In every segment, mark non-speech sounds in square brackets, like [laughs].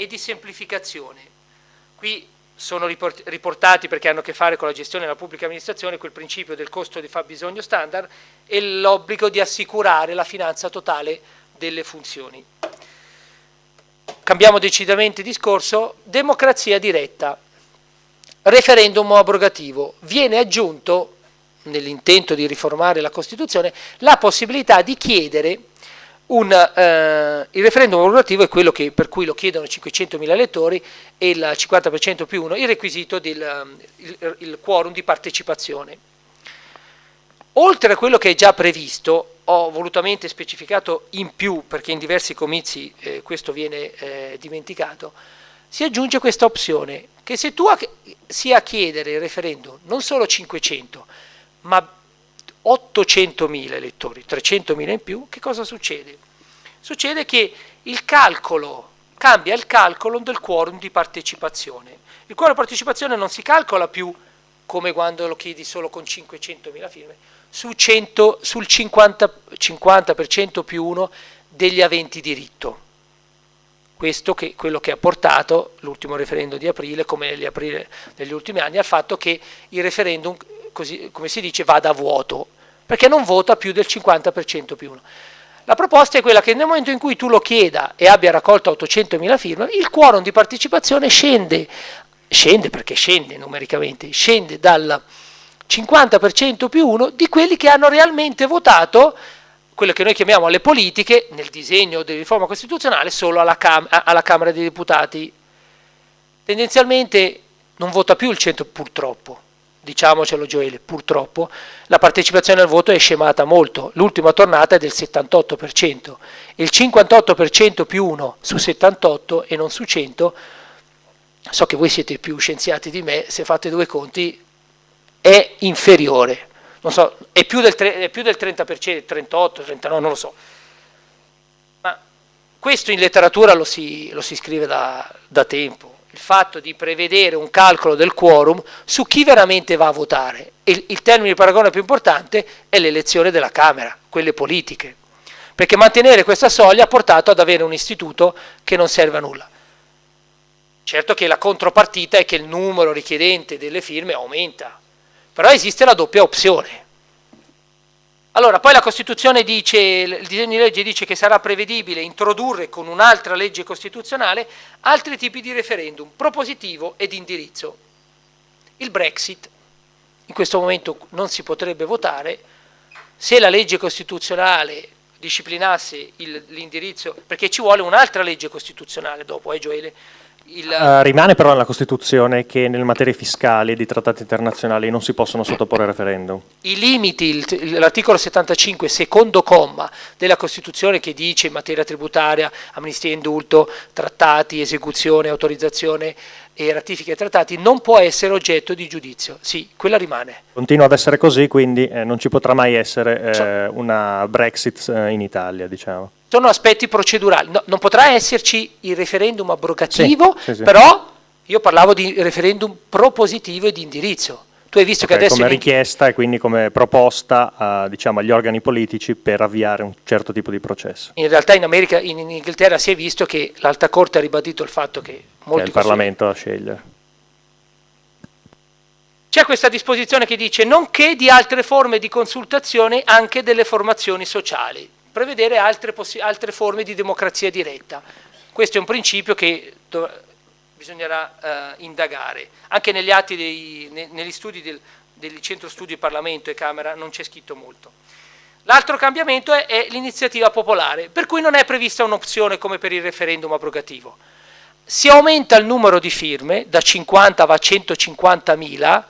e di semplificazione. Qui sono riportati perché hanno a che fare con la gestione della pubblica amministrazione quel principio del costo di fabbisogno standard e l'obbligo di assicurare la finanza totale delle funzioni. Cambiamo decisamente discorso, democrazia diretta, referendum abrogativo, viene aggiunto nell'intento di riformare la Costituzione la possibilità di chiedere un, eh, il referendum abrogativo è quello che, per cui lo chiedono 500.000 elettori e il 50% più uno, il requisito del il, il quorum di partecipazione. Oltre a quello che è già previsto, ho volutamente specificato in più, perché in diversi comizi eh, questo viene eh, dimenticato, si aggiunge questa opzione, che se tu sia a chiedere il referendum non solo 500, ma 800.000 elettori, 300.000 in più, che cosa succede? Succede che il calcolo, cambia il calcolo del quorum di partecipazione. Il quorum di partecipazione non si calcola più come quando lo chiedi solo con 500.000 firme, su 100, sul 50%, 50 più 1 degli aventi diritto. Questo è quello che ha portato l'ultimo referendum di aprile, come gli aprile degli ultimi anni, al fatto che il referendum così, come si dice, vada a vuoto, perché non vota più del 50% più uno. La proposta è quella che nel momento in cui tu lo chieda e abbia raccolto 800.000 firme, il quorum di partecipazione scende, scende perché scende numericamente, scende dal 50% più uno di quelli che hanno realmente votato quello che noi chiamiamo le politiche nel disegno di riforma costituzionale solo alla, Cam alla Camera dei Deputati. Tendenzialmente non vota più il 100 purtroppo, diciamocelo Gioele, purtroppo la partecipazione al voto è scemata molto, l'ultima tornata è del 78%, il 58% più 1 su 78 e non su 100, so che voi siete più scienziati di me, se fate due conti è inferiore, so, è più del, è più del 30%, 38, 39, non lo so, ma questo in letteratura lo si, lo si scrive da, da tempo, il fatto di prevedere un calcolo del quorum su chi veramente va a votare. Il, il termine di paragone più importante è l'elezione della Camera, quelle politiche, perché mantenere questa soglia ha portato ad avere un istituto che non serve a nulla. Certo che la contropartita è che il numero richiedente delle firme aumenta, però esiste la doppia opzione, allora, poi la Costituzione dice, il disegno di legge dice che sarà prevedibile introdurre con un'altra legge costituzionale altri tipi di referendum, propositivo ed indirizzo. Il Brexit, in questo momento non si potrebbe votare, se la legge costituzionale disciplinasse l'indirizzo, perché ci vuole un'altra legge costituzionale dopo, eh Gioele, il... Uh, rimane però nella Costituzione che nelle materie fiscali e di trattati internazionali non si possono sottoporre referendum. I limiti, l'articolo 75, secondo comma della Costituzione che dice in materia tributaria, amnistia e indulto, trattati, esecuzione, autorizzazione e ratifiche trattati, non può essere oggetto di giudizio. Sì, quella rimane. Continua ad essere così, quindi eh, non ci potrà mai essere eh, una Brexit eh, in Italia, diciamo sono aspetti procedurali. No, non potrà esserci il referendum abrogativo, sì, sì, sì. però io parlavo di referendum propositivo e di indirizzo. Tu hai visto okay, che adesso... Come richiesta e quindi come proposta a, diciamo, agli organi politici per avviare un certo tipo di processo. In realtà in America, in, in Inghilterra si è visto che l'Alta Corte ha ribadito il fatto che... Molti che è il Parlamento a scegliere. C'è questa disposizione che dice nonché di altre forme di consultazione anche delle formazioni sociali prevedere altre, altre, forme di democrazia diretta. Questo è un principio che bisognerà eh, indagare. Anche negli atti, dei, ne, negli studi del, del, Centro Studi Parlamento e Camera non c'è scritto molto. L'altro cambiamento è, è l'iniziativa popolare, per cui non è prevista un'opzione come per il referendum abrogativo. Si aumenta il numero di firme, da 50 va a 150 mila,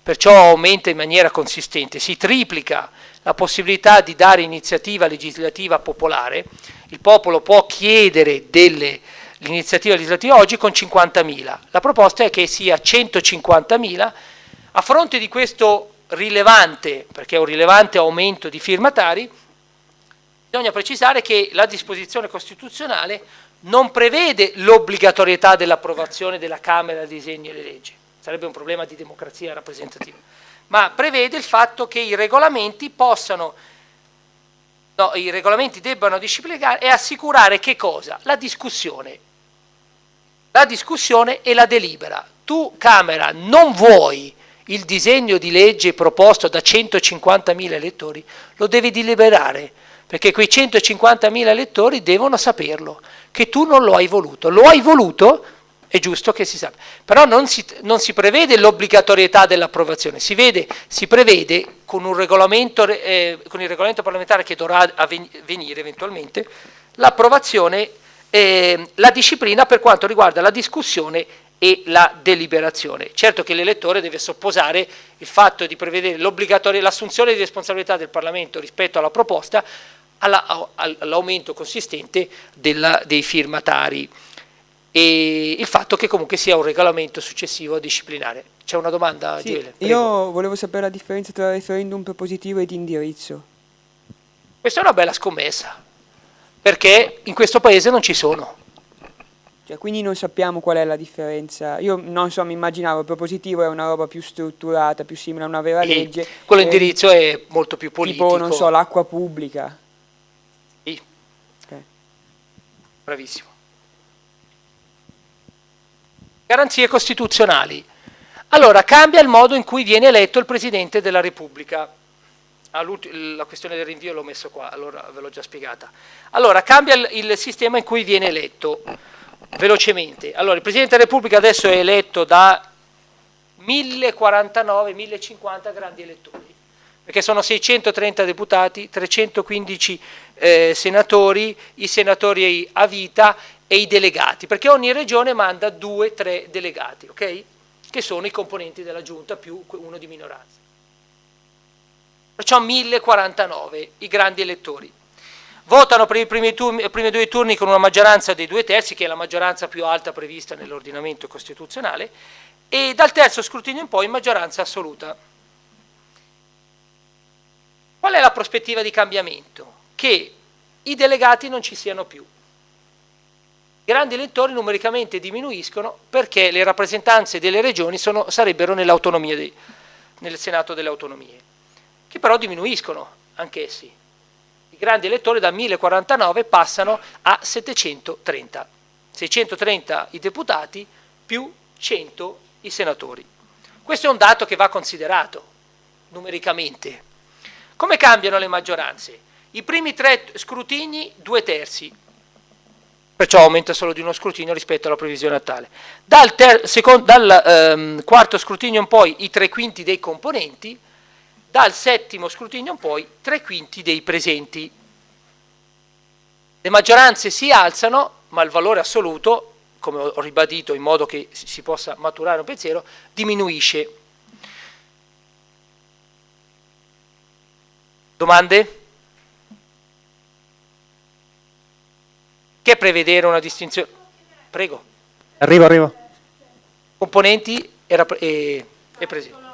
perciò aumenta in maniera consistente, si triplica la possibilità di dare iniziativa legislativa popolare, il popolo può chiedere l'iniziativa legislativa oggi con 50.000, la proposta è che sia 150.000, a fronte di questo rilevante, perché è un rilevante aumento di firmatari, bisogna precisare che la disposizione costituzionale non prevede l'obbligatorietà dell'approvazione della Camera dei disegni e le leggi, sarebbe un problema di democrazia rappresentativa ma prevede il fatto che i regolamenti possano, no, i regolamenti debbano disciplinare e assicurare che cosa? La discussione. La discussione e la delibera. Tu, Camera, non vuoi il disegno di legge proposto da 150.000 elettori, lo devi deliberare, perché quei 150.000 elettori devono saperlo, che tu non lo hai voluto. Lo hai voluto, è giusto che si sappia. Però non si, non si prevede l'obbligatorietà dell'approvazione, si, si, prevede con, eh, con il regolamento parlamentare che dovrà avvenire eventualmente, l'approvazione, eh, la disciplina per quanto riguarda la discussione e la deliberazione. Certo che l'elettore deve sopposare il fatto di prevedere l'assunzione di responsabilità del Parlamento rispetto alla proposta all'aumento consistente della, dei firmatari e il fatto che comunque sia un regolamento successivo disciplinare. C'è una domanda, sì, Giele? Io volevo sapere la differenza tra referendum propositivo e di indirizzo. Questa è una bella scommessa, perché in questo paese non ci sono. Cioè, quindi non sappiamo qual è la differenza. Io non so, mi immaginavo, il propositivo è una roba più strutturata, più simile a una vera e legge. Quello indirizzo è molto più politico. Tipo, non so, l'acqua pubblica. Sì. Okay. Bravissimo. Garanzie costituzionali. Allora, cambia il modo in cui viene eletto il Presidente della Repubblica. Ah, la questione del rinvio l'ho messo qua, allora ve l'ho già spiegata. Allora, cambia il, il sistema in cui viene eletto velocemente. Allora, il Presidente della Repubblica adesso è eletto da 1049, 1050 grandi elettori, perché sono 630 deputati, 315 eh, senatori, i senatori a vita e i delegati, perché ogni regione manda due, tre delegati, ok? Che sono i componenti della giunta più uno di minoranza. Perciò 1049 i grandi elettori votano per i primi, turni, primi, due turni con una maggioranza dei due terzi, che è la maggioranza più alta prevista nell'ordinamento costituzionale, e dal terzo scrutinio in poi in maggioranza assoluta. Qual è la prospettiva di cambiamento? Che i delegati non ci siano più. I grandi elettori numericamente diminuiscono perché le rappresentanze delle regioni sono, sarebbero nel Senato delle autonomie, che però diminuiscono anch'essi i grandi elettori da 1049 passano a 730. 630 i deputati più 100 i senatori. Questo è un dato che va considerato numericamente. Come cambiano le maggioranze? I primi tre scrutini, due terzi, perciò aumenta solo di uno scrutinio rispetto alla previsione attuale. Dal, dal ehm, quarto scrutinio in poi i tre quinti dei componenti, dal settimo scrutinio in poi tre quinti dei presenti. Le maggioranze si alzano, ma il valore assoluto, come ho ribadito in modo che si possa maturare un pensiero, diminuisce. Domande? Che prevedere una distinzione? Prego. Arrivo, arrivo. Componenti e, e, e presenti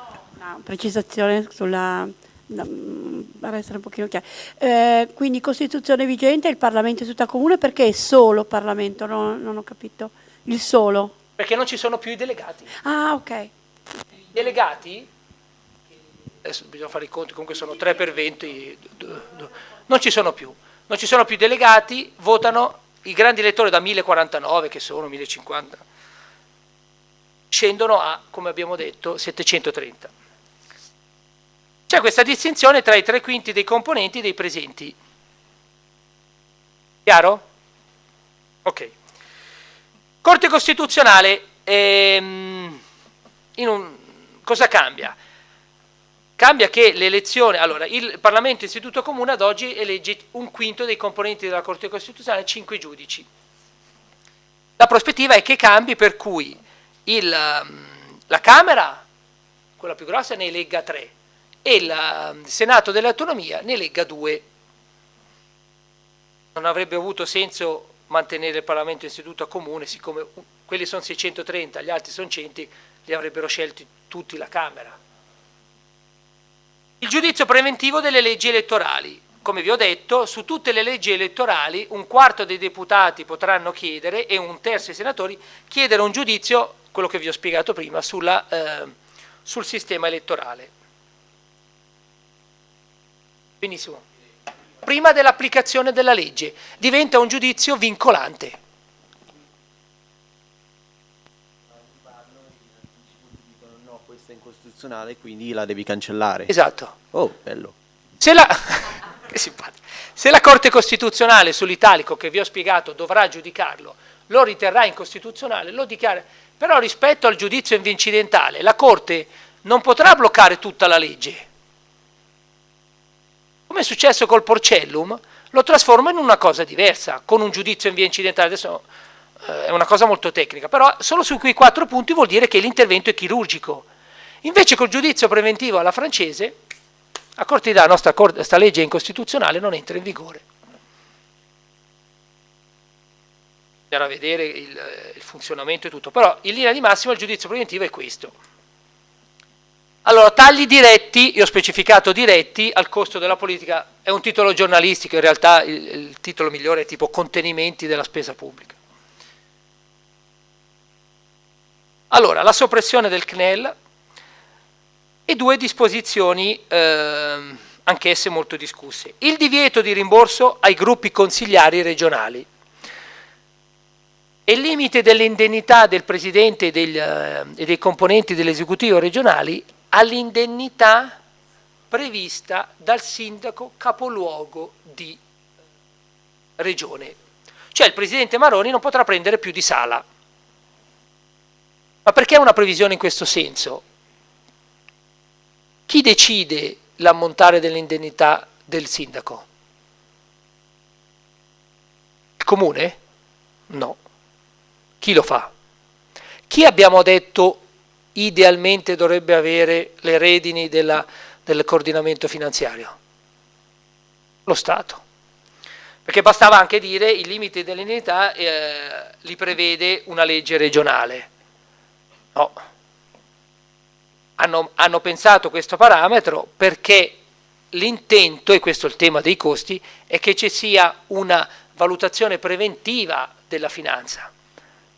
una precisazione sulla mm, per essere un pochino chiaro. Eh, quindi Costituzione vigente, il Parlamento è tutta comune, perché solo Parlamento? Non, non, ho capito. Il solo? Perché non ci sono più i delegati. Ah, ok. I delegati, adesso bisogna fare i conti, comunque sono 3 per 20, non ci sono più. Non ci sono più delegati, votano i grandi elettori da 1049, che sono 1050, scendono a, come abbiamo detto, 730. C'è questa distinzione tra i tre quinti dei componenti dei presenti. Chiaro? Ok. Corte Costituzionale, ehm, un, cosa cambia? Cambia che l'elezione, allora il Parlamento Istituto Comune ad oggi elegge un quinto dei componenti della Corte Costituzionale, cinque giudici. La prospettiva è che cambi per cui il, la Camera, quella più grossa, ne elegga tre, e il um, Senato dell'autonomia ne legga due. Non avrebbe avuto senso mantenere il Parlamento istituto comune, siccome quelli sono 630, gli altri sono 100, li avrebbero scelti tutti la Camera. Il giudizio preventivo delle leggi elettorali. Come vi ho detto, su tutte le leggi elettorali un quarto dei deputati potranno chiedere e un terzo dei senatori chiedere un giudizio, quello che vi ho spiegato prima, sulla, eh, sul sistema elettorale. Benissimo. Prima dell'applicazione della legge diventa un giudizio vincolante. incostituzionale, quindi la devi cancellare. Esatto. Oh, bello. Se la, [laughs] Se la Corte Costituzionale sull'italico che vi ho spiegato dovrà giudicarlo, lo riterrà incostituzionale, lo dichiara. Però rispetto al giudizio incidentale, la Corte non potrà bloccare tutta la legge. Come è successo col Porcellum, lo trasforma in una cosa diversa, con un giudizio in via incidentale. Adesso eh, è una cosa molto tecnica, però solo su quei quattro punti vuol dire che l'intervento è chirurgico. Invece col giudizio preventivo alla francese, a Corte di la nostra questa legge incostituzionale non entra in vigore. Bisognerà vedere il, il funzionamento e tutto, però in linea di massima il giudizio preventivo è questo. Allora, tagli diretti, io ho specificato diretti, al costo della politica, è un titolo giornalistico, in realtà il, il titolo migliore è tipo contenimenti della spesa pubblica. Allora, la soppressione del CNEL e due disposizioni eh, anch'esse molto discusse. Il divieto di rimborso ai gruppi consigliari regionali e il limite dell'indennità del Presidente e, degli, eh, e dei componenti dell'esecutivo regionali all'indennità prevista dal sindaco capoluogo di regione. Cioè il Presidente Maroni non potrà prendere più di sala. Ma perché una previsione in questo senso? Chi decide l'ammontare dell'indennità del sindaco? Il comune? No. Chi lo fa? Chi abbiamo detto idealmente dovrebbe avere le redini della, del coordinamento finanziario? Lo Stato. Perché bastava anche dire i limiti dell'indennità eh, li prevede una legge regionale. No. Hanno, hanno pensato questo parametro perché l'intento, e questo è il tema dei costi, è che ci sia una valutazione preventiva della finanza.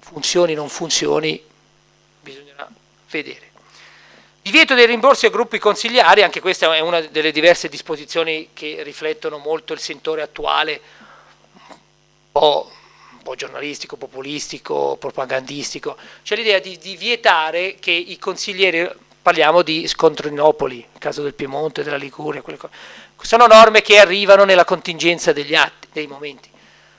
Funzioni non funzioni, bisognerà vedere. Divieto dei rimborsi a gruppi consigliari, anche questa è una delle diverse disposizioni che riflettono molto il sentore attuale, un po', un po giornalistico, populistico, propagandistico. C'è l'idea di, di, vietare che i consiglieri, parliamo di Scontrinopoli, il caso del Piemonte, della Liguria, sono norme che arrivano nella contingenza degli atti, dei momenti.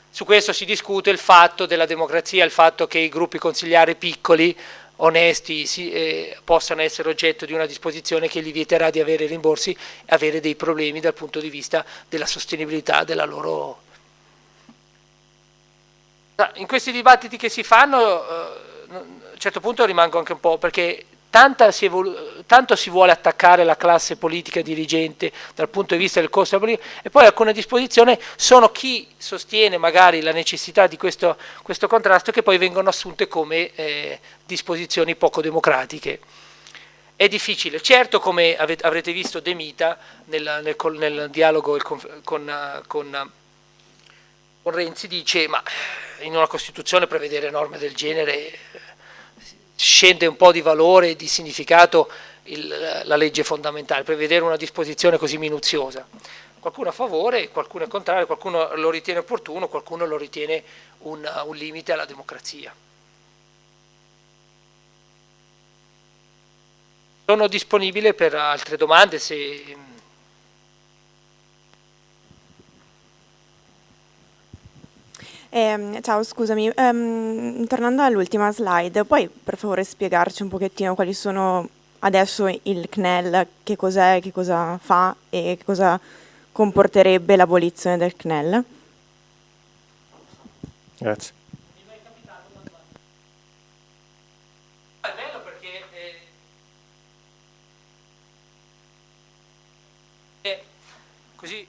Su questo si discute il fatto della democrazia, il fatto che i gruppi consigliari piccoli onesti si, eh, possano essere oggetto di una disposizione che gli vieterà di avere rimborsi e avere dei problemi dal punto di vista della sostenibilità della loro... In questi dibattiti che si fanno, eh, a un certo punto rimango anche un po' perché si tanto si vuole attaccare la classe politica dirigente dal punto di vista del costo della politica e poi alcune disposizioni sono chi sostiene magari la necessità di questo, questo contrasto che poi vengono assunte come eh, disposizioni poco democratiche. È difficile, certo come avrete visto De Mita nel, nel, nel dialogo con, con, con Renzi dice ma in una Costituzione prevedere norme del genere scende un po' di valore e di significato il, la legge fondamentale, prevedere una disposizione così minuziosa. Qualcuno a favore, qualcuno è contrario, qualcuno lo ritiene opportuno, qualcuno lo ritiene un, un limite alla democrazia. Sono disponibile per altre domande se Eh, ciao, scusami, um, tornando all'ultima slide, puoi per favore spiegarci un pochettino quali sono adesso il CNEL, che cos'è, che cosa fa e che cosa comporterebbe l'abolizione del CNEL? Grazie. È bello perché è così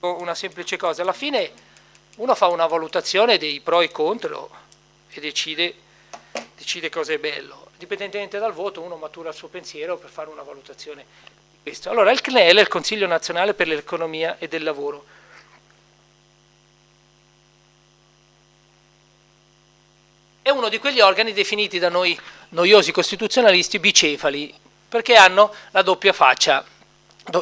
una semplice cosa, alla fine uno fa una valutazione dei pro e contro e decide, decide cosa è bello. Dipendentemente dal voto uno matura il suo pensiero per fare una valutazione di questo. Allora il CNEL è il Consiglio Nazionale per l'Economia e del Lavoro. È uno di quegli organi definiti da noi noiosi costituzionalisti bicefali, perché hanno la doppia faccia,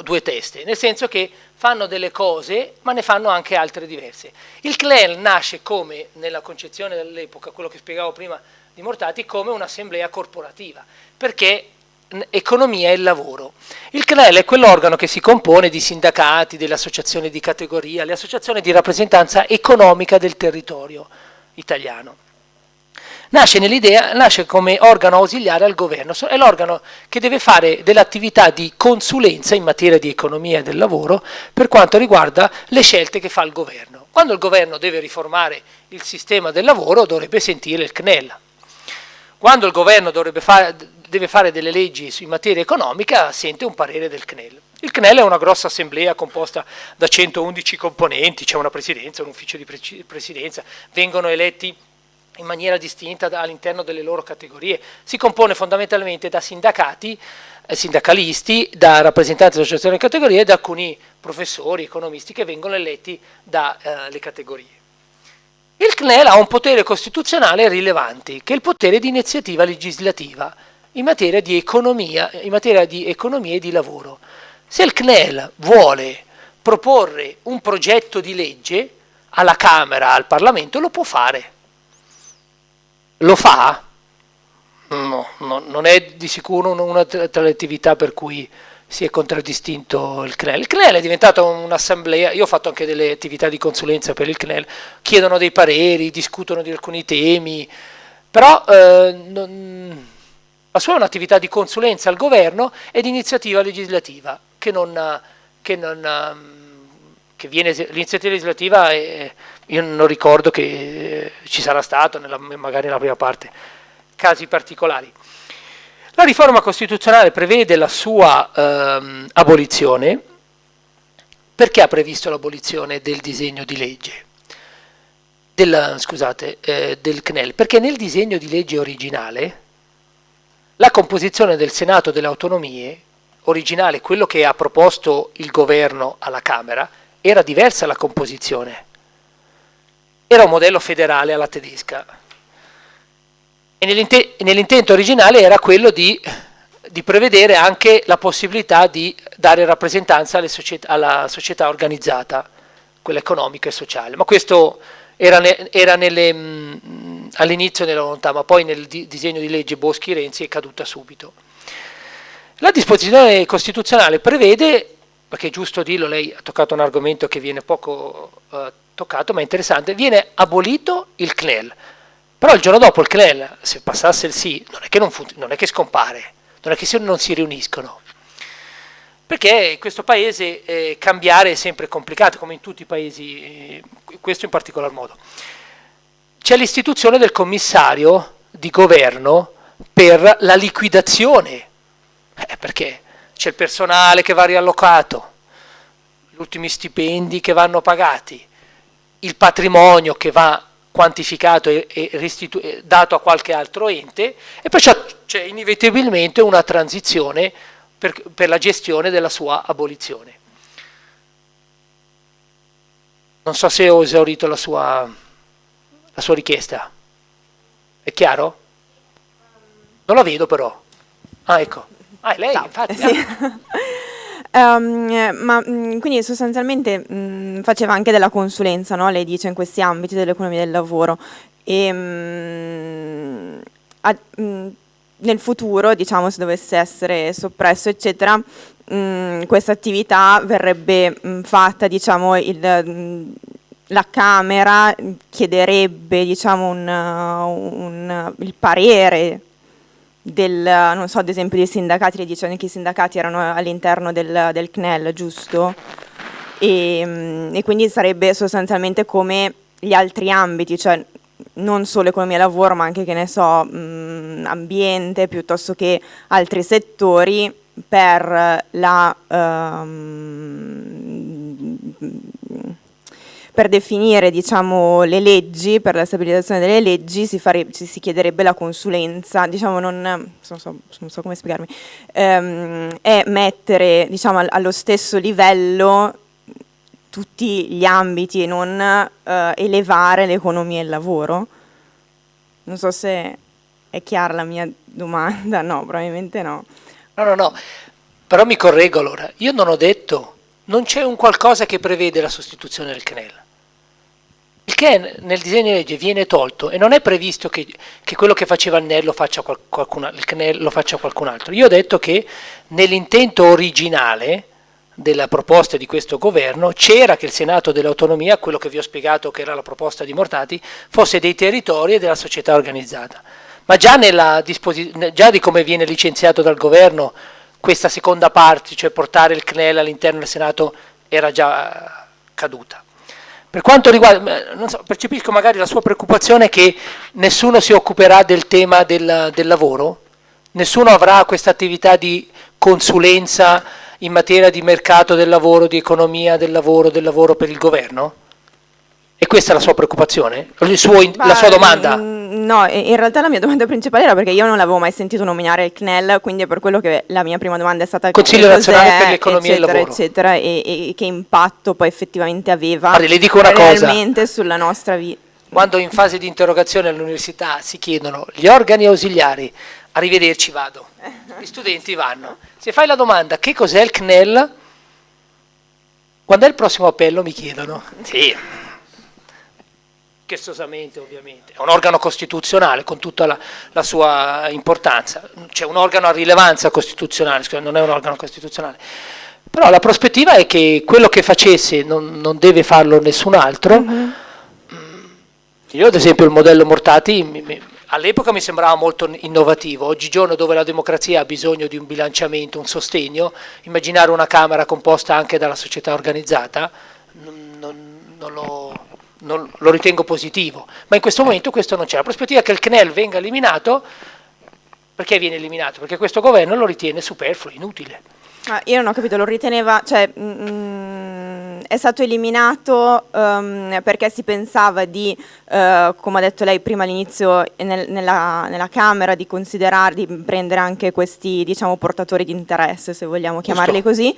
due teste, nel senso che fanno delle cose, ma ne fanno anche altre diverse. Il CNEL nasce come, nella concezione dell'epoca, quello che spiegavo prima di Mortati, come un'assemblea corporativa, perché economia e lavoro. Il CNEL è quell'organo che si compone di sindacati, delle associazioni di categoria, le associazioni di rappresentanza economica del territorio italiano. Nasce, nasce come organo ausiliare al governo, è l'organo che deve fare dell'attività di consulenza in materia di economia e del lavoro per quanto riguarda le scelte che fa il governo. Quando il governo deve riformare il sistema del lavoro dovrebbe sentire il CNEL. Quando il governo fare, deve fare delle leggi in materia economica sente un parere del CNEL. Il CNEL è una grossa assemblea composta da 111 componenti, c'è una presidenza, un ufficio di presidenza, vengono eletti in maniera distinta all'interno delle loro categorie. Si compone fondamentalmente da sindacati, eh, sindacalisti, da rappresentanti delle associazioni di categorie e da alcuni professori, economisti che vengono eletti dalle eh, categorie. Il CNEL ha un potere costituzionale rilevante, che è il potere di iniziativa legislativa in materia di economia, in materia di economia e di lavoro. Se il CNEL vuole proporre un progetto di legge alla Camera, al Parlamento, lo può fare lo fa? No, no, non è di sicuro una tra le attività per cui si è contraddistinto il CNEL. Il CNEL è diventato un'assemblea, io ho fatto anche delle attività di consulenza per il CNEL, chiedono dei pareri, discutono di alcuni temi, però eh, non, la sua è un'attività di consulenza al governo e di iniziativa legislativa, che non, che non che viene, l'iniziativa legislativa è, io non ricordo che eh, ci sarà stato, nella, magari nella prima parte, casi particolari. La riforma costituzionale prevede la sua ehm, abolizione, perché ha previsto l'abolizione del disegno di legge? Del, scusate, eh, del CNEL, perché nel disegno di legge originale la composizione del Senato delle autonomie, originale, quello che ha proposto il governo alla Camera, era diversa la composizione. Era un modello federale alla tedesca. E nell'intento originale era quello di, di, prevedere anche la possibilità di dare rappresentanza società, alla società organizzata, quella economica e sociale. Ma questo era, ne, era all'inizio nella volontà, ma poi nel di, disegno di legge Boschi-Renzi è caduta subito. La disposizione costituzionale prevede perché è giusto dirlo, lei ha toccato un argomento che viene poco eh, toccato, ma è interessante, viene abolito il CNEL, però il giorno dopo il CNEL, se passasse il sì, non è che, non non è che scompare, non è che non si riuniscono, perché in questo paese eh, cambiare è sempre complicato, come in tutti i paesi, eh, questo in particolar modo. C'è l'istituzione del commissario di governo per la liquidazione, eh, perché? C'è il personale che va riallocato, gli ultimi stipendi che vanno pagati, il patrimonio che va quantificato e, e dato a qualche altro ente e poi c'è inevitabilmente una transizione per, per, la gestione della sua abolizione. Non so se ho esaurito la sua, la sua richiesta. È chiaro? Non la vedo però. Ah, ecco. Ah, è lei, Ciao. infatti. Sì. Um, ma mm, quindi sostanzialmente mh, mm, faceva anche della consulenza, no? lei dice, in questi ambiti dell'economia del lavoro. E, mh, mm, a, nel futuro, diciamo, se dovesse essere soppresso, eccetera, questa attività verrebbe fatta, diciamo, il, la Camera chiederebbe diciamo, un, un, il parere del, non so, ad esempio dei sindacati, le dice che i sindacati erano all'interno del, del, CNEL, giusto? E, mm, e, quindi sarebbe sostanzialmente come gli altri ambiti, cioè non solo economia e lavoro, ma anche, che ne so, mh, mm, ambiente, piuttosto che altri settori per la... Um, per definire diciamo, le leggi, per la stabilizzazione delle leggi si, fare, si chiederebbe la consulenza, diciamo, non, non, so, non so, come spiegarmi, ehm, è mettere diciamo, allo stesso livello tutti gli ambiti e non eh, elevare l'economia e il lavoro. Non so se è chiara la mia domanda, no, probabilmente no. No, no, no, però mi correggo allora, io non ho detto non c'è un qualcosa che prevede la sostituzione del CNEL. Il che nel disegno di legge viene tolto e non è previsto che, che quello che faceva il CNEL, lo faccia qualcun, lo faccia qualcun altro. Io ho detto che nell'intento originale della proposta di questo governo c'era che il Senato dell'autonomia, quello che vi ho spiegato che era la proposta di Mortati, fosse dei territori e della società organizzata. Ma già, già di come viene licenziato dal governo questa seconda parte, cioè portare il CNEL all'interno del Senato, era già caduta. Per quanto riguarda, so, percepisco magari la sua preoccupazione che nessuno si occuperà del tema del, del lavoro, nessuno avrà questa attività di consulenza in materia di mercato del lavoro, di economia del lavoro, del lavoro per il governo? E questa è la sua preoccupazione? Suo, la sua domanda? Mm, no, in realtà la mia domanda principale era perché io non l'avevo mai sentito nominare il CNEL, quindi è per quello che la mia prima domanda è stata Consiglio nazionale per l'economia e il lavoro. Eccetera, e, e, che impatto poi effettivamente aveva Guardi, le dico una cosa. sulla nostra vita. Quando in fase di interrogazione all'università si chiedono gli organi ausiliari, arrivederci vado, [laughs] gli studenti vanno. Se fai la domanda che cos'è il CNEL, quando è il prossimo appello mi chiedono. Sì chestosamente ovviamente, è un organo costituzionale con tutta la, la sua importanza, c'è un organo a rilevanza costituzionale, non è un organo costituzionale, però la prospettiva è che quello che facesse non, non deve farlo nessun altro, mm. -hmm. io ad esempio il modello Mortati all'epoca mi sembrava molto innovativo, oggigiorno dove la democrazia ha bisogno di un bilanciamento, un sostegno, immaginare una Camera composta anche dalla società organizzata, non, non, non lo non, lo ritengo positivo, ma in questo momento questo non c'è. La prospettiva che il CNEL venga eliminato, perché viene eliminato? Perché questo governo lo ritiene superfluo, inutile. Ah, io non ho capito, lo riteneva, cioè mm, è stato eliminato um, perché si pensava di, uh, come ha detto lei prima all'inizio, nel, nella, nella, Camera, di considerare, di prendere anche questi diciamo, portatori di interesse, se vogliamo chiamarli Giusto. così,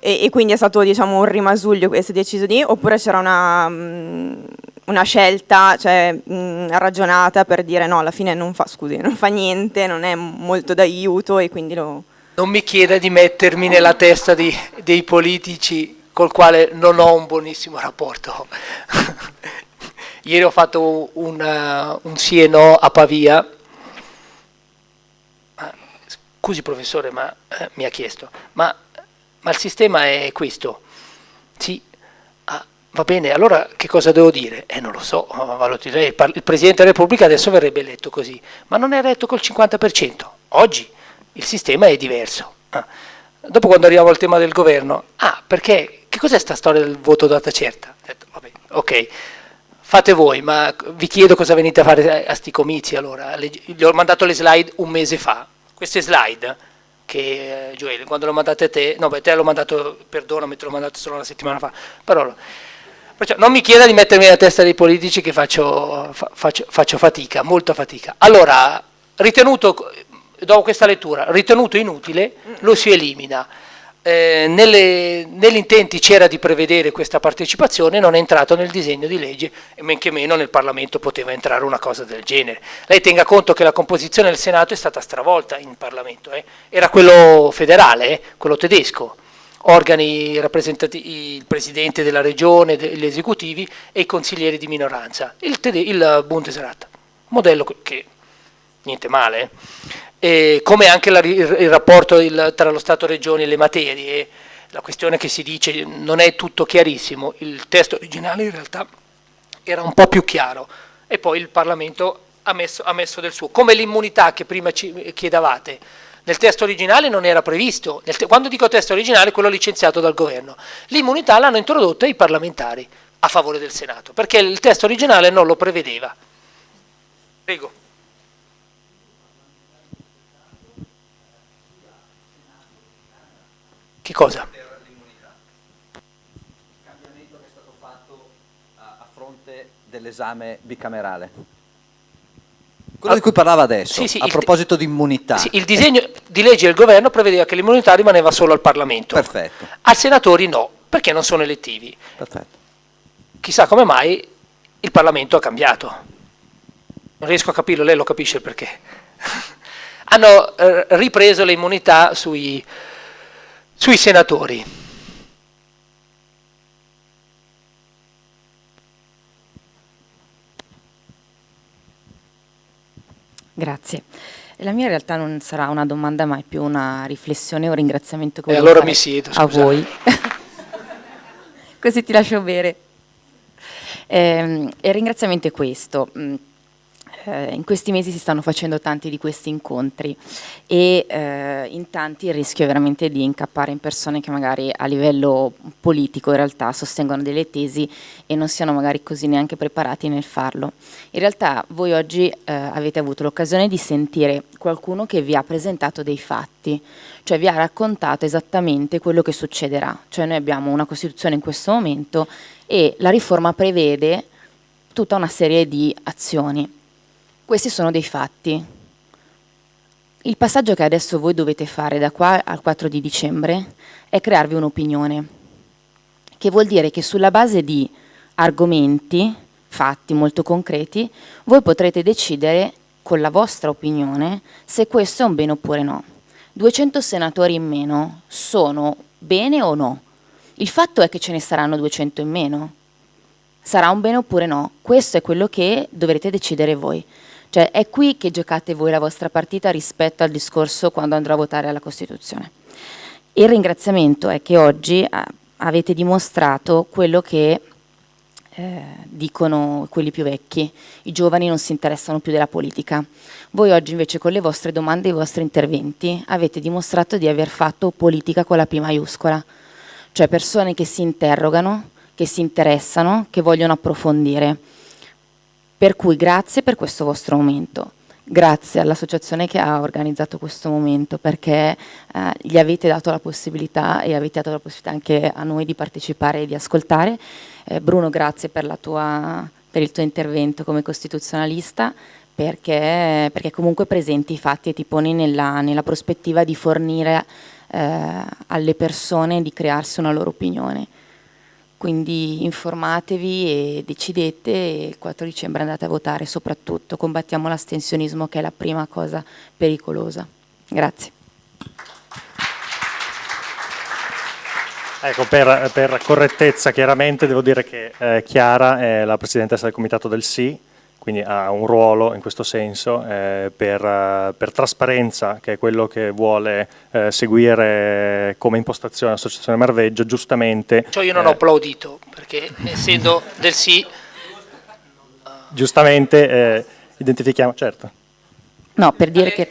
e, e, quindi è stato diciamo, un rimasuglio è deciso di, oppure c'era una, mm, una, scelta cioè, mh, mm, ragionata per dire no, alla fine non fa, scusi, non fa niente, non è molto d'aiuto e quindi lo... Non mi chieda di mettermi nella testa di, dei politici col quale non ho un buonissimo rapporto. [laughs] Ieri ho fatto un, uh, un sì e no a Pavia, scusi professore, ma eh, mi ha chiesto, ma ma il sistema è questo. Sì, ah, va bene, allora che cosa devo dire? Eh, non lo so, il Presidente della Repubblica adesso verrebbe eletto così, ma non è eletto col 50%. Oggi il sistema è diverso. Ah. Dopo quando arriviamo al tema del governo, ah, perché, che cos'è sta storia del voto data certa? Detto, vabbè, ok, fate voi, ma vi chiedo cosa venite a fare a sti comizi allora. Gli ho mandato le slide un mese fa. Queste slide che eh, Gioele, quando l'ho mandato a te, no beh te l'ho mandato, perdonami, te l'ho mandato solo una settimana fa, però perciò non mi chieda di mettermi nella testa dei politici che faccio, fa, faccio, faccio fatica, molta fatica. Allora, ritenuto, dopo questa lettura, ritenuto inutile, lo si elimina eh, nelle, negli intenti c'era di prevedere questa partecipazione, non è entrato nel disegno di legge e men che meno nel Parlamento poteva entrare una cosa del genere. Lei tenga conto che la composizione del Senato è stata stravolta in Parlamento, eh? era quello federale, eh? quello tedesco, organi rappresentativi, il Presidente della Regione, gli esecutivi e i consiglieri di minoranza, il, il Bundesrat, modello che niente male. E come anche la, il, rapporto il, tra lo Stato-Regioni e le materie, la questione che si dice non è tutto chiarissimo, il testo originale in realtà era un po' più chiaro. E poi il Parlamento ha messo, ha messo del suo, come l'immunità che prima ci chiedavate, nel testo originale non era previsto, quando dico testo originale quello licenziato dal governo, l'immunità l'hanno introdotta i parlamentari a favore del Senato, perché il testo originale non lo prevedeva. Prego. Che cosa? Il cambiamento che è stato fatto a, a fronte dell'esame bicamerale. Quello di cui parlava adesso, sì, sì, a proposito di immunità. Sì, il disegno di legge del governo prevedeva che l'immunità rimaneva solo al Parlamento. Perfetto. Ai senatori no, perché non sono elettivi. Perfetto. Chissà come mai il Parlamento ha cambiato. Non riesco a capirlo, lei lo capisce il perché. [laughs] Hanno eh, ripreso le immunità sui, sui senatori. Grazie. La mia in realtà non sarà una domanda ma è più una riflessione o un ringraziamento che eh allora mi siedo, a voi. [laughs] Così ti lascio bere. Eh, il ringraziamento è questo mm, eh, in questi mesi si stanno facendo tanti di questi incontri e eh, in tanti il rischio è veramente di incappare in persone che magari a livello politico in realtà sostengono delle tesi e non siano magari così neanche preparati nel farlo. In realtà voi oggi eh, avete avuto l'occasione di sentire qualcuno che vi ha presentato dei fatti, cioè vi ha raccontato esattamente quello che succederà, cioè noi abbiamo una Costituzione in questo momento e la riforma prevede tutta una serie di azioni questi sono dei fatti. Il passaggio che adesso voi dovete fare da qua al 4 di dicembre è crearvi un'opinione, che vuol dire che sulla base di argomenti, fatti molto concreti, voi potrete decidere con la vostra opinione se questo è un bene oppure no. 200 senatori in meno sono bene o no? Il fatto è che ce ne saranno 200 in meno. Sarà un bene oppure no? Questo è quello che dovrete decidere voi. Cioè è qui che giocate voi la vostra partita rispetto al discorso quando andrò a votare alla Costituzione. Il ringraziamento è che oggi eh, avete dimostrato quello che eh, dicono quelli più vecchi, i giovani non si interessano più della politica. Voi oggi invece con le vostre domande e i vostri interventi avete dimostrato di aver fatto politica con la P maiuscola, cioè persone che si interrogano, che si interessano, che vogliono approfondire per cui grazie per questo vostro momento. Grazie all'associazione che ha organizzato questo momento perché eh, gli avete dato la possibilità e avete dato la possibilità anche a noi di partecipare e di ascoltare. Eh, Bruno, grazie per, tua, per, il tuo intervento come costituzionalista perché, perché, comunque presenti i fatti e ti poni nella, nella prospettiva di fornire eh, alle persone di crearsi una loro opinione quindi informatevi e decidete e il 4 dicembre andate a votare, soprattutto combattiamo l'astensionismo che è la prima cosa pericolosa. Grazie. Ecco, per, per correttezza chiaramente devo dire che eh, Chiara è la Presidentessa del Comitato del Sì, quindi ha un ruolo in questo senso eh, per, uh, per, trasparenza, che è quello che vuole eh, seguire come impostazione l'associazione Marveggio, giustamente... Cioè io non ho eh, applaudito, perché essendo del sì... Giustamente eh, identifichiamo, certo. No, per dire alle, che...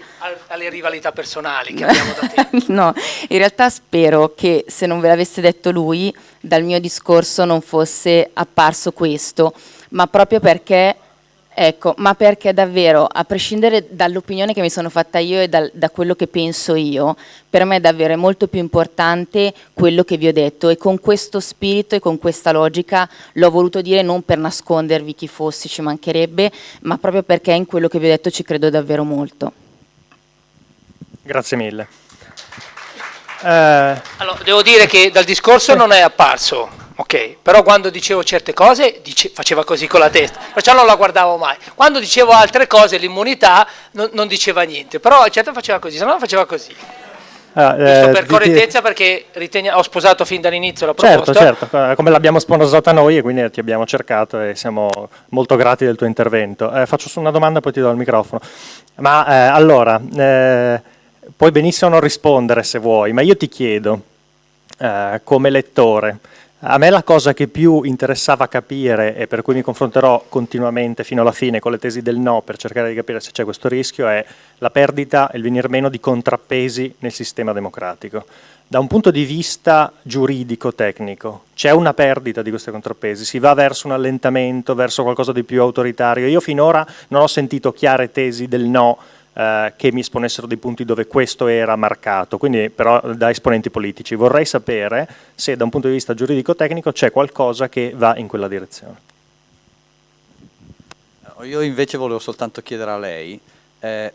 Alle rivalità personali che abbiamo da te. [laughs] no, in realtà spero che se non ve l'avesse detto lui, dal mio discorso non fosse apparso questo, ma proprio perché Ecco, ma perché davvero, a prescindere dall'opinione che mi sono fatta io e dal, da quello che penso io, per me è davvero molto più importante quello che vi ho detto e con questo spirito e con questa logica l'ho voluto dire non per nascondervi chi fossi, ci mancherebbe, ma proprio perché in quello che vi ho detto ci credo davvero molto. Grazie mille. Eh... Allora, devo dire che dal discorso non è apparso ok? Però quando dicevo certe cose dice, faceva così con la testa, perciò non la guardavo mai. Quando dicevo altre cose, l'immunità, non, non, diceva niente, però certo faceva così, se no faceva così. Ah, eh, per correttezza perché ritenia, ho sposato fin dall'inizio la proposta. Certo, certo, come l'abbiamo sposata noi e quindi ti abbiamo cercato e siamo molto grati del tuo intervento. Eh, faccio una domanda poi ti do il microfono. Ma eh, allora, eh, puoi benissimo non rispondere se vuoi, ma io ti chiedo, eh, come lettore, a me la cosa che più interessava capire e per cui mi confronterò continuamente fino alla fine con le tesi del no per cercare di capire se c'è questo rischio è la perdita e il venir meno di contrappesi nel sistema democratico. Da un punto di vista giuridico-tecnico c'è una perdita di questi contrappesi, si va verso un allentamento, verso qualcosa di più autoritario. Io finora non ho sentito chiare tesi del no eh, che mi esponessero dei punti dove questo era marcato, quindi però da esponenti politici. Vorrei sapere se da un punto di vista giuridico-tecnico c'è qualcosa che va in quella direzione. Io invece volevo soltanto chiedere a lei eh,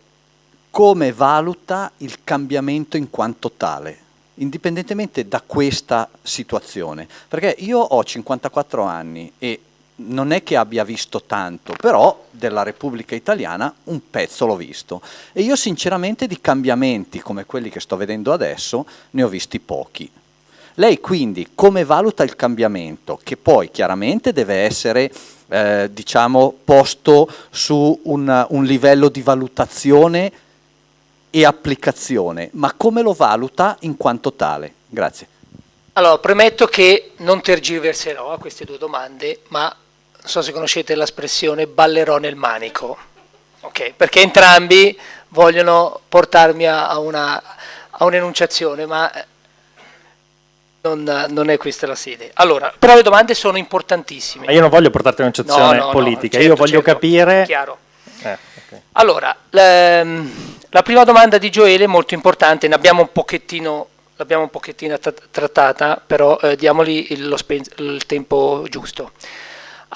come valuta il cambiamento in quanto tale, indipendentemente da questa situazione. Perché io ho 54 anni e non è che abbia visto tanto, però della Repubblica Italiana un pezzo l'ho visto e io sinceramente di cambiamenti come quelli che sto vedendo adesso ne ho visti pochi. Lei quindi come valuta il cambiamento, che poi chiaramente deve essere eh, diciamo, posto su un, un livello di valutazione e applicazione, ma come lo valuta in quanto tale? Grazie. Allora, premetto che non tergiverserò a queste due domande, ma non so se conoscete l'espressione ballerò nel manico, okay? perché entrambi vogliono portarmi a, una, a un'enunciazione, ma eh, non, non, è questa la sede. Allora, però le domande sono importantissime. Ma io non voglio portarti a un'enunciazione no, no, politica, no, certo, io voglio certo, capire... Chiaro. Eh, okay. Allora, la, la prima domanda di Gioele è molto importante, ne abbiamo un pochettino l'abbiamo un pochettino trattata, però eh, diamogli il, il, tempo giusto.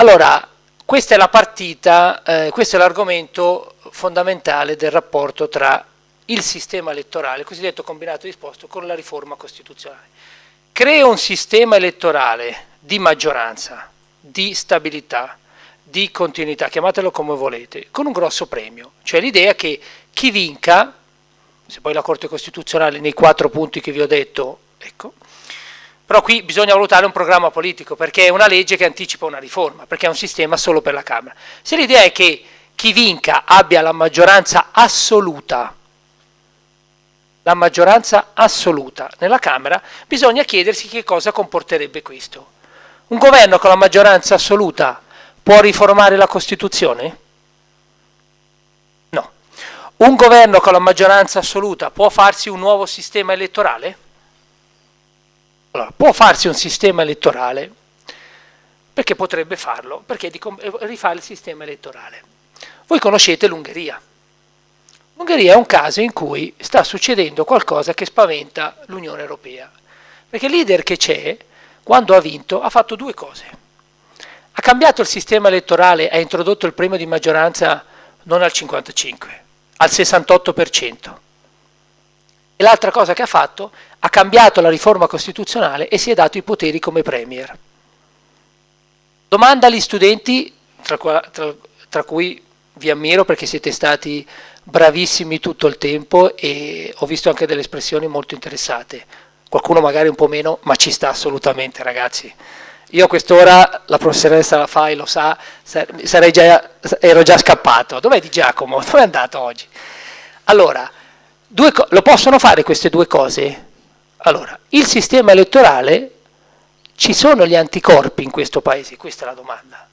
Allora, questa è la partita, eh, questo è l'argomento fondamentale del rapporto tra il sistema elettorale, il cosiddetto combinato disposto, con la riforma costituzionale. Crea un sistema elettorale di maggioranza, di stabilità, di continuità, chiamatelo come volete, con un grosso premio, cioè l'idea che chi vinca se poi la Corte Costituzionale nei quattro punti che vi ho detto, ecco, però qui bisogna valutare un programma politico, perché è una legge che anticipa una riforma, perché è un sistema solo per la Camera. Se l'idea è che chi vinca abbia la maggioranza assoluta, la maggioranza assoluta nella Camera, bisogna chiedersi che cosa comporterebbe questo. Un governo con la maggioranza assoluta può riformare la Costituzione? Un governo con la maggioranza assoluta può farsi un nuovo sistema elettorale? Allora, può farsi un sistema elettorale perché potrebbe farlo, perché di rifare il sistema elettorale. Voi conoscete l'Ungheria. L'Ungheria è un caso in cui sta succedendo qualcosa che spaventa l'Unione Europea, perché il leader che c'è, quando ha vinto, ha fatto due cose. Ha cambiato il sistema elettorale, ha introdotto il premio di maggioranza non al 55, al 68%. E l'altra cosa che ha fatto, ha cambiato la riforma costituzionale e si è dato i poteri come premier. Domanda agli studenti, tra, tra, tra cui vi ammiro perché siete stati bravissimi tutto il tempo e ho visto anche delle espressioni molto interessate. Qualcuno magari un po' meno, ma ci sta assolutamente ragazzi. Io a quest'ora, la professoressa la fa e lo sa, già, ero già scappato. Dov'è Di Giacomo? Dove è andato oggi? Allora, lo possono fare queste due cose? Allora, il sistema elettorale, ci sono gli anticorpi in questo paese? Questa è la domanda.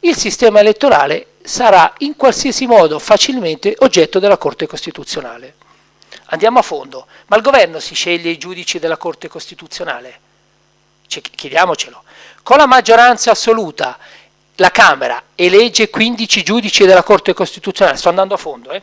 Il sistema elettorale sarà in qualsiasi modo facilmente oggetto della Corte Costituzionale. Andiamo a fondo. Ma il governo si sceglie i giudici della Corte Costituzionale? Chiediamocelo. Con la maggioranza assoluta la Camera elegge 15 giudici della Corte Costituzionale, sto andando a fondo, eh?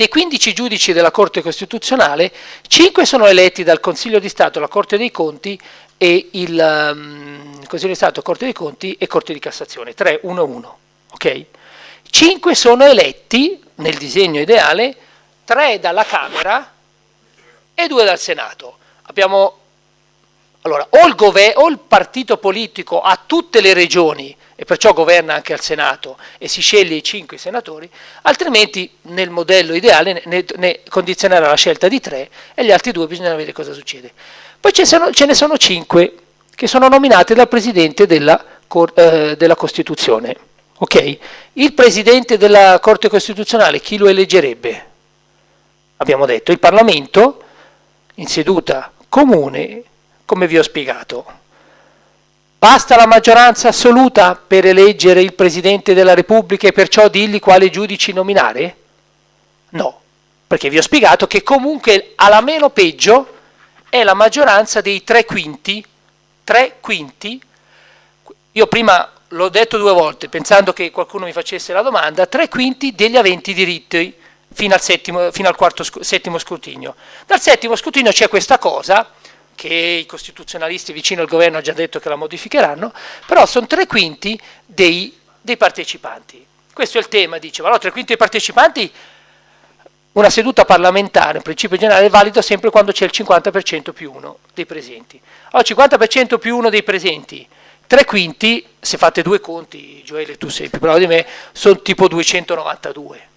Dei 15 giudici della Corte Costituzionale, 5 sono eletti dal Consiglio di Stato, la Corte dei Conti e il um, Consiglio di Stato, Corte dei Conti e Corte di Cassazione, 3, 1, 1. Okay? 5 sono eletti, nel disegno ideale, 3 dalla Camera e 2 dal Senato. Abbiamo allora, o il, o il, partito politico ha tutte le regioni e perciò governa anche al Senato e si sceglie i cinque senatori, altrimenti nel modello ideale ne, ne condizionerà la scelta di tre e gli altri due bisogna vedere cosa succede. Poi ce, sono, ce ne sono cinque che sono nominati dal Presidente della, eh, della Costituzione. Okay? Il Presidente della Corte Costituzionale chi lo eleggerebbe? Abbiamo detto il Parlamento in seduta comune come vi ho spiegato. Basta la maggioranza assoluta per eleggere il Presidente della Repubblica e perciò dirgli quale giudici nominare? No, perché vi ho spiegato che comunque alla meno peggio è la maggioranza dei tre quinti, tre quinti, io prima l'ho detto due volte pensando che qualcuno mi facesse la domanda, tre quinti degli aventi diritti fino al, settimo, fino al quarto, settimo scrutinio. Dal settimo scrutinio c'è questa cosa che i costituzionalisti vicino al governo hanno già detto che la modificheranno, però sono tre quinti dei, dei partecipanti. Questo è il tema, dice, ma no, tre quinti dei partecipanti, una seduta parlamentare, in principio generale, è valido sempre quando c'è il 50% più uno dei presenti. Allora, 50% più uno dei presenti, tre quinti, se fate due conti, Gioele tu sei più bravo di me, sono tipo 292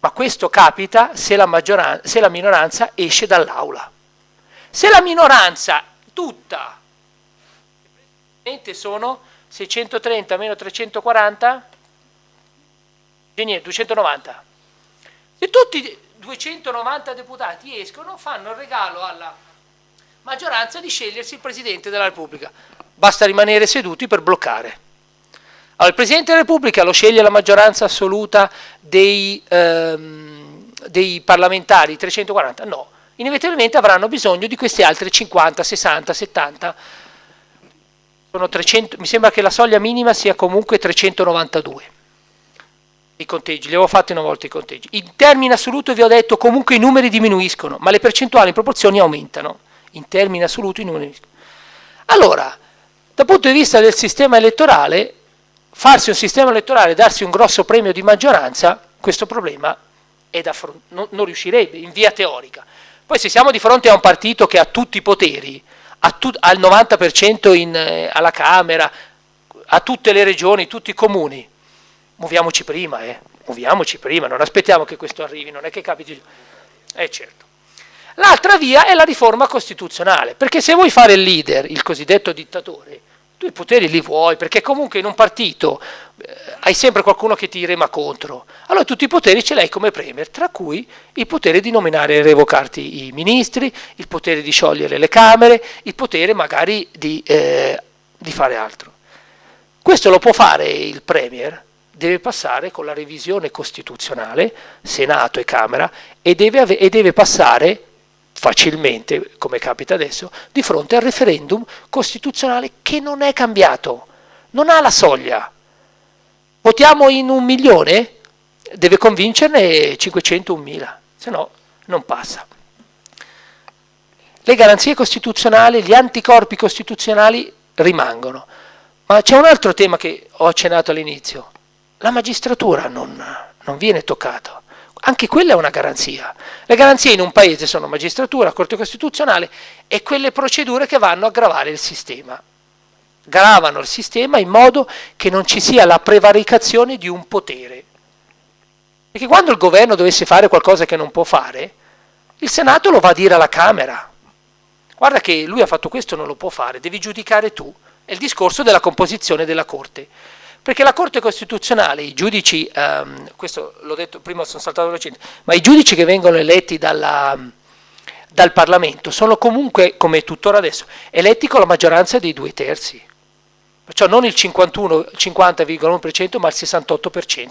ma questo capita se la, se la minoranza esce dall'aula. Se la minoranza tutta sono 630 meno 340 290 se tutti i 290 deputati escono fanno il regalo alla maggioranza di scegliersi il Presidente della Repubblica. Basta rimanere seduti per bloccare allora, il Presidente della Repubblica lo sceglie la maggioranza assoluta dei, ehm, dei parlamentari 340 no inevitabilmente avranno bisogno di queste altre 50, 60, 70 300, mi sembra che la soglia minima sia comunque 392 i conteggi, li avevo fatti una volta i conteggi. In termini assoluti vi ho detto comunque i numeri diminuiscono, ma le percentuali in proporzioni aumentano. In termini assoluti i numeri diminuiscono. Allora, dal punto di vista del sistema elettorale, farsi un sistema elettorale e darsi un grosso premio di maggioranza, questo problema non, non riuscirebbe in via teorica. Poi se siamo di fronte a un partito che ha tutti i poteri, al 90% in, eh, alla Camera, a tutte le regioni, tutti i comuni. Muoviamoci prima, eh. muoviamoci prima, non aspettiamo che questo arrivi, non è che capiti. Eh certo. L'altra via è la riforma costituzionale, perché se vuoi fare il leader, il cosiddetto dittatore, tu i poteri li vuoi, perché comunque in un partito eh, hai sempre qualcuno che ti rema contro. Allora tutti i poteri ce l'hai come premier, tra cui il potere di nominare e revocarti i ministri, il potere di sciogliere le Camere, il potere magari di, eh, di fare altro. Questo lo può fare il premier, deve passare con la revisione costituzionale, Senato e Camera, e deve, e deve passare facilmente, come capita adesso, di fronte al referendum costituzionale che non è cambiato, non ha la soglia. Votiamo in un milione? Deve convincerne 501.000, se no non passa. Le garanzie costituzionali, gli anticorpi costituzionali rimangono. Ma c'è un altro tema che ho accennato all'inizio. La magistratura non, non viene toccata anche quella è una garanzia. Le garanzie in un paese sono magistratura, Corte Costituzionale e quelle procedure che vanno a gravare il sistema. Gravano il sistema in modo che non ci sia la prevaricazione di un potere. Perché quando il governo dovesse fare qualcosa che non può fare, il Senato lo va a dire alla Camera. Guarda che lui ha fatto questo, non lo può fare, devi giudicare tu. È il discorso della composizione della Corte. Perché la Corte Costituzionale, i giudici, ehm, questo l'ho detto prima, sono saltato velocemente, ma i giudici che vengono eletti dalla, dal Parlamento sono comunque, come tuttora adesso, eletti con la maggioranza dei due terzi. Perciò non il 50,1% ma il 68%.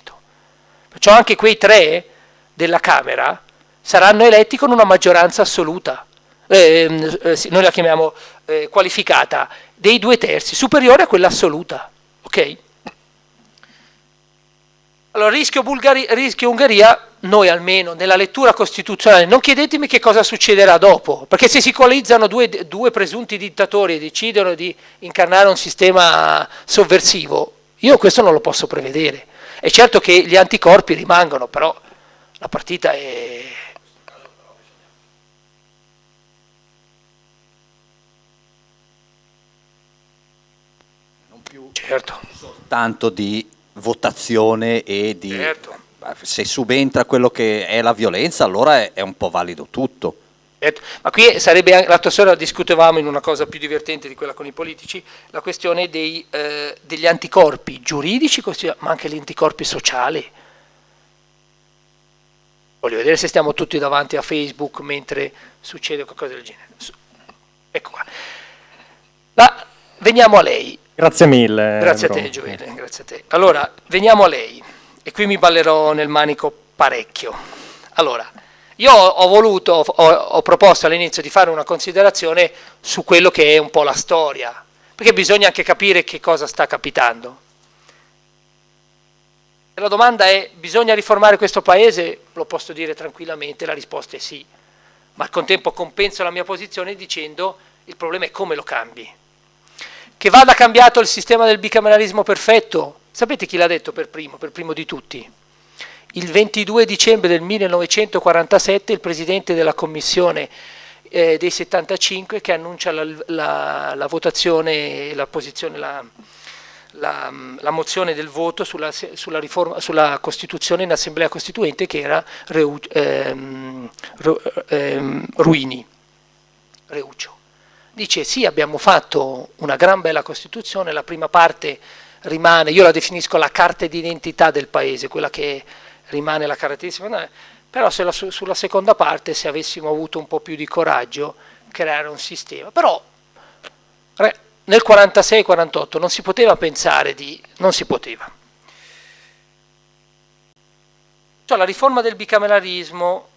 Perciò anche quei tre della Camera saranno eletti con una maggioranza assoluta, eh, eh, noi la chiamiamo eh, qualificata, dei due terzi, superiore a quella assoluta. ok? Allora, rischio, Bulgari, rischio Ungheria, noi almeno nella lettura costituzionale, non chiedetemi che cosa succederà dopo, perché se si coalizzano due, due presunti dittatori e decidono di incarnare un sistema sovversivo, io questo non lo posso prevedere. È certo che gli anticorpi rimangono, però la partita è... Non più certo. soltanto di votazione e di... Certo. Se subentra quello che è la violenza, allora è, è un po' valido tutto. Certo. Ma qui sarebbe, l'altra sera discutevamo in una cosa più divertente di quella con i politici, la questione dei, eh, degli anticorpi giuridici, ma anche gli anticorpi sociali. Voglio vedere se stiamo tutti davanti a Facebook mentre succede qualcosa del genere. Ecco qua. La, veniamo a lei. Grazie mille. Grazie a te Gioele, grazie a te. Allora, veniamo a lei, e qui mi ballerò nel manico parecchio. Allora, io ho voluto, ho, ho proposto all'inizio di fare una considerazione su quello che è un po' la storia, perché bisogna anche capire che cosa sta capitando. La domanda è, bisogna riformare questo paese? Lo posso dire tranquillamente, la risposta è sì, ma al contempo compenso la mia posizione dicendo il problema è come lo cambi che vada cambiato il sistema del bicameralismo perfetto. Sapete chi l'ha detto per primo, per primo di tutti? Il 22 dicembre del 1947 il presidente della commissione eh, dei 75 che annuncia la, la, la votazione, la la, mozione del voto sulla, sulla, riforma, sulla, Costituzione in Assemblea Costituente che era Reu, ehm, ehm, Ruini, Reuccio. Dice sì abbiamo fatto una gran bella Costituzione, la prima parte rimane, io la definisco la carta d'identità del paese, quella che rimane la caratteristica, però la, sulla seconda parte se avessimo avuto un po' più di coraggio creare un sistema, però nel 46-48 non si poteva pensare di... non si poteva. Cioè, la riforma del bicameralismo,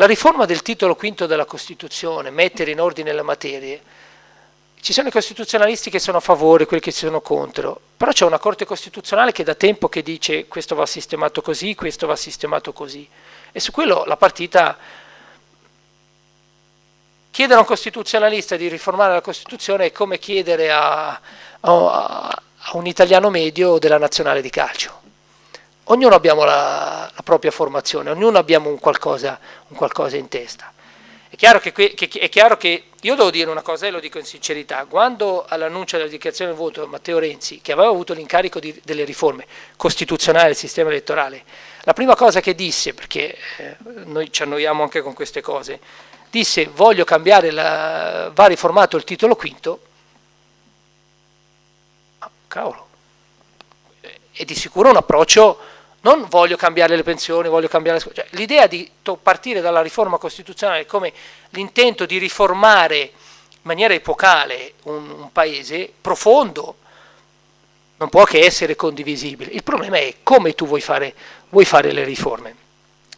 la riforma del titolo quinto della Costituzione, mettere in ordine le materie, ci sono i costituzionalisti che sono a favore, quelli che sono contro, però c'è una Corte Costituzionale che da tempo che dice questo va sistemato così, questo va sistemato così, e su quello la partita Chiedere a un costituzionalista di riformare la Costituzione è come chiedere a, a, a un italiano medio della nazionale di calcio. Ognuno abbiamo la, la propria formazione, ognuno abbiamo un qualcosa, un qualcosa in testa. È chiaro che, che, è chiaro che, io devo dire una cosa e lo dico in sincerità, quando all'annuncio della dichiarazione del voto Matteo Renzi, che aveva avuto l'incarico delle riforme costituzionali del sistema elettorale, la prima cosa che disse, perché eh, noi ci annoiamo anche con queste cose, disse voglio cambiare, la, va riformato il titolo quinto, ah, cavolo, è di sicuro un approccio, non voglio cambiare le pensioni, voglio cambiare cioè, l'idea di partire dalla riforma costituzionale come l'intento di riformare in maniera epocale un, un paese profondo, non può che essere condivisibile. Il problema è come tu vuoi fare, vuoi fare le riforme.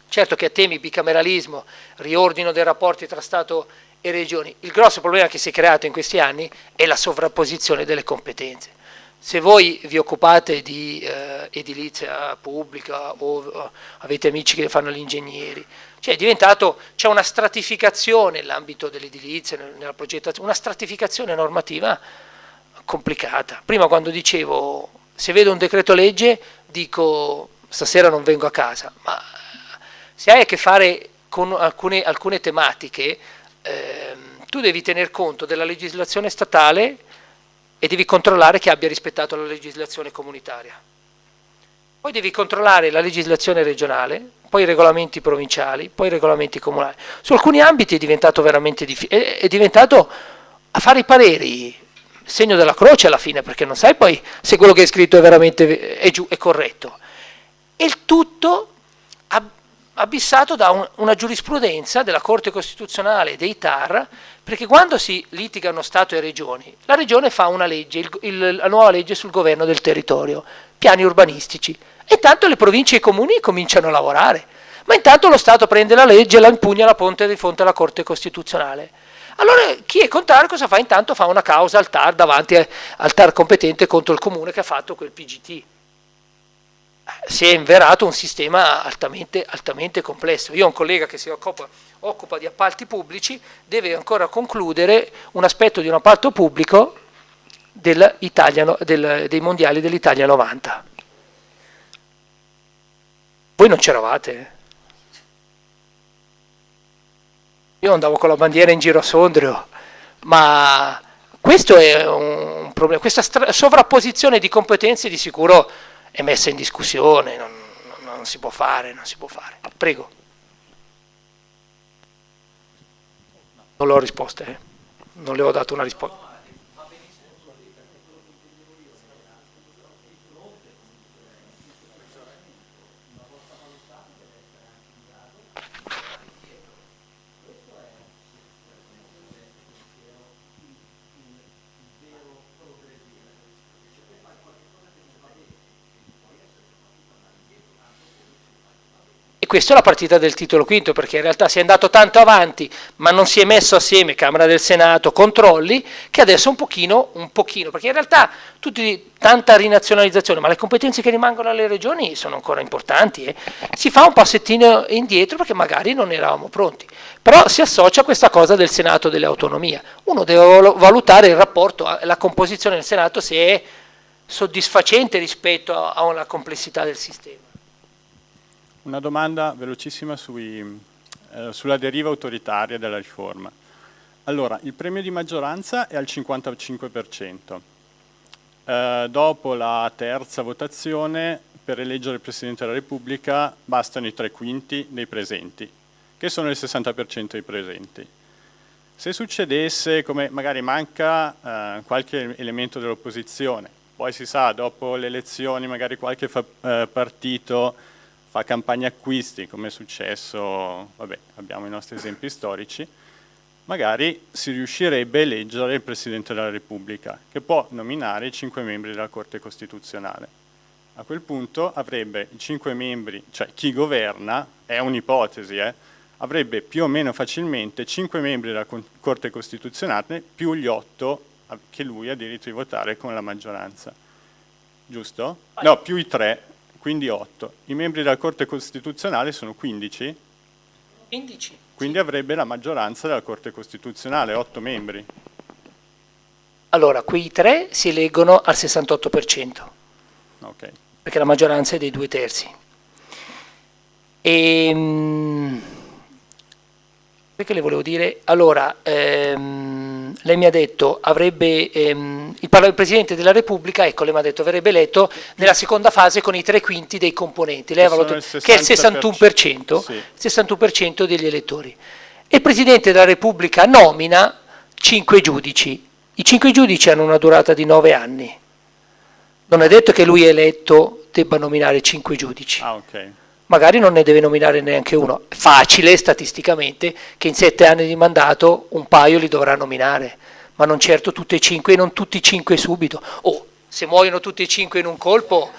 Certo che a temi bicameralismo, riordino dei rapporti tra Stato e Regioni, il grosso problema che si è creato in questi anni è la sovrapposizione delle competenze. Se voi vi occupate di eh, edilizia pubblica o uh, avete amici che fanno gli ingegneri, cioè c'è una stratificazione nell'ambito dell'edilizia, nella progettazione, una stratificazione normativa complicata. Prima quando dicevo se vedo un decreto legge dico stasera non vengo a casa, ma se hai a che fare con alcune, alcune tematiche, eh, tu devi tener conto della legislazione statale e devi controllare che abbia rispettato la legislazione comunitaria. Poi devi controllare la legislazione regionale, poi i regolamenti provinciali, poi i regolamenti comunali. Su alcuni ambiti è diventato veramente difficile, è diventato a fare i pareri, segno della croce alla fine, perché non sai poi se quello che è scritto è veramente è, è corretto. E il tutto abissato da un, una giurisprudenza della Corte Costituzionale dei TAR, perché quando si litigano Stato e Regioni, la Regione fa una legge, il, il, la nuova legge sul governo del territorio, piani urbanistici, e intanto le province e i comuni cominciano a lavorare, ma intanto lo Stato prende la legge e la impugna la ponte di fronte alla Corte Costituzionale. Allora chi è contrario cosa fa? Intanto fa una causa al TAR davanti al TAR competente contro il comune che ha fatto quel PGT si è inverato un sistema altamente, altamente, complesso. Io ho un collega che si occupa, occupa di appalti pubblici, deve ancora concludere un aspetto di un appalto pubblico del, dei mondiali dell'Italia 90. Voi non c'eravate? Io andavo con la bandiera in giro a Sondrio, ma questo è un problema, questa sovrapposizione di competenze di sicuro è messa in discussione, non, non, non si può fare, non si può fare. Prego. Non ho risposte, eh? non le ho dato una risposta. Questa è la partita del titolo quinto, perché in realtà si è andato tanto avanti, ma non si è messo assieme Camera del Senato, controlli, che adesso un pochino, un pochino, perché in realtà tutti, tanta rinazionalizzazione, ma le competenze che rimangono alle regioni sono ancora importanti, eh. si fa un passettino indietro perché magari non eravamo pronti, però si associa a questa cosa del Senato dell'autonomia, uno deve valutare il rapporto, la composizione del Senato se è soddisfacente rispetto a una complessità del sistema. Una domanda velocissima sui, eh, sulla deriva autoritaria della riforma. Allora, il premio di maggioranza è al 55%. Eh, dopo la terza votazione per eleggere il Presidente della Repubblica bastano i tre quinti dei presenti, che sono il 60% dei presenti. Se succedesse come magari manca eh, qualche elemento dell'opposizione, poi si sa, dopo le elezioni magari qualche eh, partito fa campagna acquisti, come è successo, vabbè, abbiamo i nostri esempi storici, magari si riuscirebbe a eleggere il Presidente della Repubblica, che può nominare i cinque membri della Corte Costituzionale. A quel punto avrebbe i cinque membri, cioè chi governa, è un'ipotesi, eh, avrebbe più o meno facilmente cinque membri della Corte Costituzionale più gli otto che lui ha diritto di votare con la maggioranza. Giusto? No, più i tre, quindi otto. I membri della Corte Costituzionale sono 15? 15. Quindi avrebbe la maggioranza della Corte Costituzionale, otto membri. Allora, quei tre si eleggono al 68%, Okay. perché la maggioranza è dei due terzi. E, perché le volevo dire? Allora, ehm, lei mi ha detto, avrebbe, ehm, il, il, Presidente della Repubblica, ecco, lei mi ha detto, verrebbe eletto nella seconda fase con i tre quinti dei componenti, lei aveva detto, che è il 61%, sì. 61% degli elettori. E il Presidente della Repubblica nomina cinque giudici. I cinque giudici hanno una durata di nove anni. Non è detto che lui eletto debba nominare cinque giudici. Ah, okay magari non ne deve nominare neanche uno. Facile statisticamente che in sette anni di mandato un paio li dovrà nominare, ma non certo tutti e cinque e non tutti e cinque subito. O se muoiono tutti e cinque in un colpo,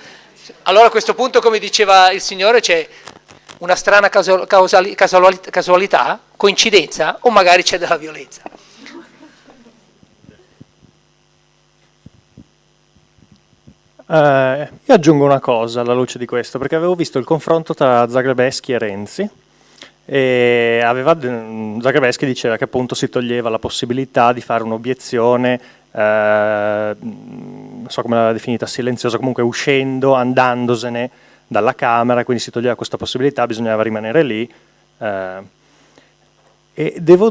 allora a questo punto, come diceva il Signore, c'è una strana casualità, coincidenza, o magari c'è della violenza. Uh, io aggiungo una cosa alla luce di questo, perché avevo visto il confronto tra Zagrebeschi e Renzi e aveva, Zagrebeschi diceva che appunto si toglieva la possibilità di fare un'obiezione, uh, non so come l'aveva definita, silenziosa, comunque uscendo, andandosene dalla Camera, quindi si toglieva questa possibilità, bisognava rimanere lì. Uh, e devo,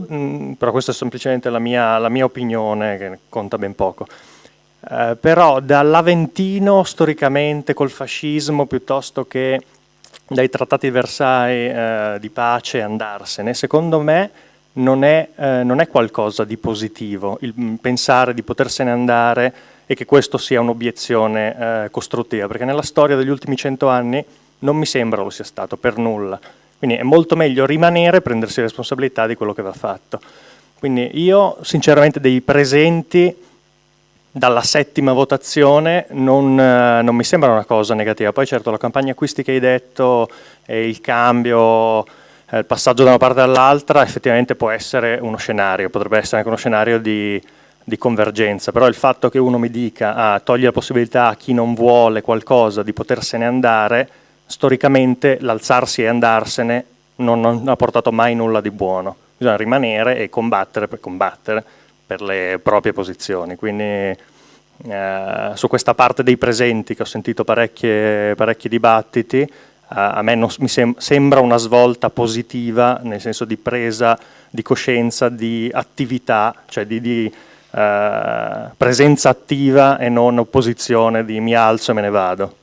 però questa è semplicemente la mia, la mia opinione, che conta ben poco. Eh, però dall'Aventino storicamente col fascismo piuttosto che dai trattati di Versailles eh, di pace andarsene, secondo me non è, eh, non è, qualcosa di positivo il mm, pensare di potersene andare e che questo sia un'obiezione eh, costruttiva, perché nella storia degli ultimi cento anni non mi sembra lo sia stato per nulla. Quindi è molto meglio rimanere e prendersi responsabilità di quello che va fatto. Quindi io sinceramente dei presenti dalla settima votazione non, eh, non, mi sembra una cosa negativa. Poi certo la campagna acquisti che hai detto e il cambio, eh, il passaggio da una parte all'altra effettivamente può essere uno scenario, potrebbe essere anche uno scenario di, di convergenza, però il fatto che uno mi dica ah, toglie la possibilità a chi non vuole qualcosa di potersene andare, storicamente l'alzarsi e andarsene non, non ha portato mai nulla di buono. Bisogna rimanere e combattere per combattere per le proprie posizioni. Quindi eh, su questa parte dei presenti che ho sentito parecchi dibattiti, eh, a me non, mi sem sembra una svolta positiva nel senso di presa di coscienza, di attività, cioè di, di eh, presenza attiva e non opposizione di mi alzo e me ne vado.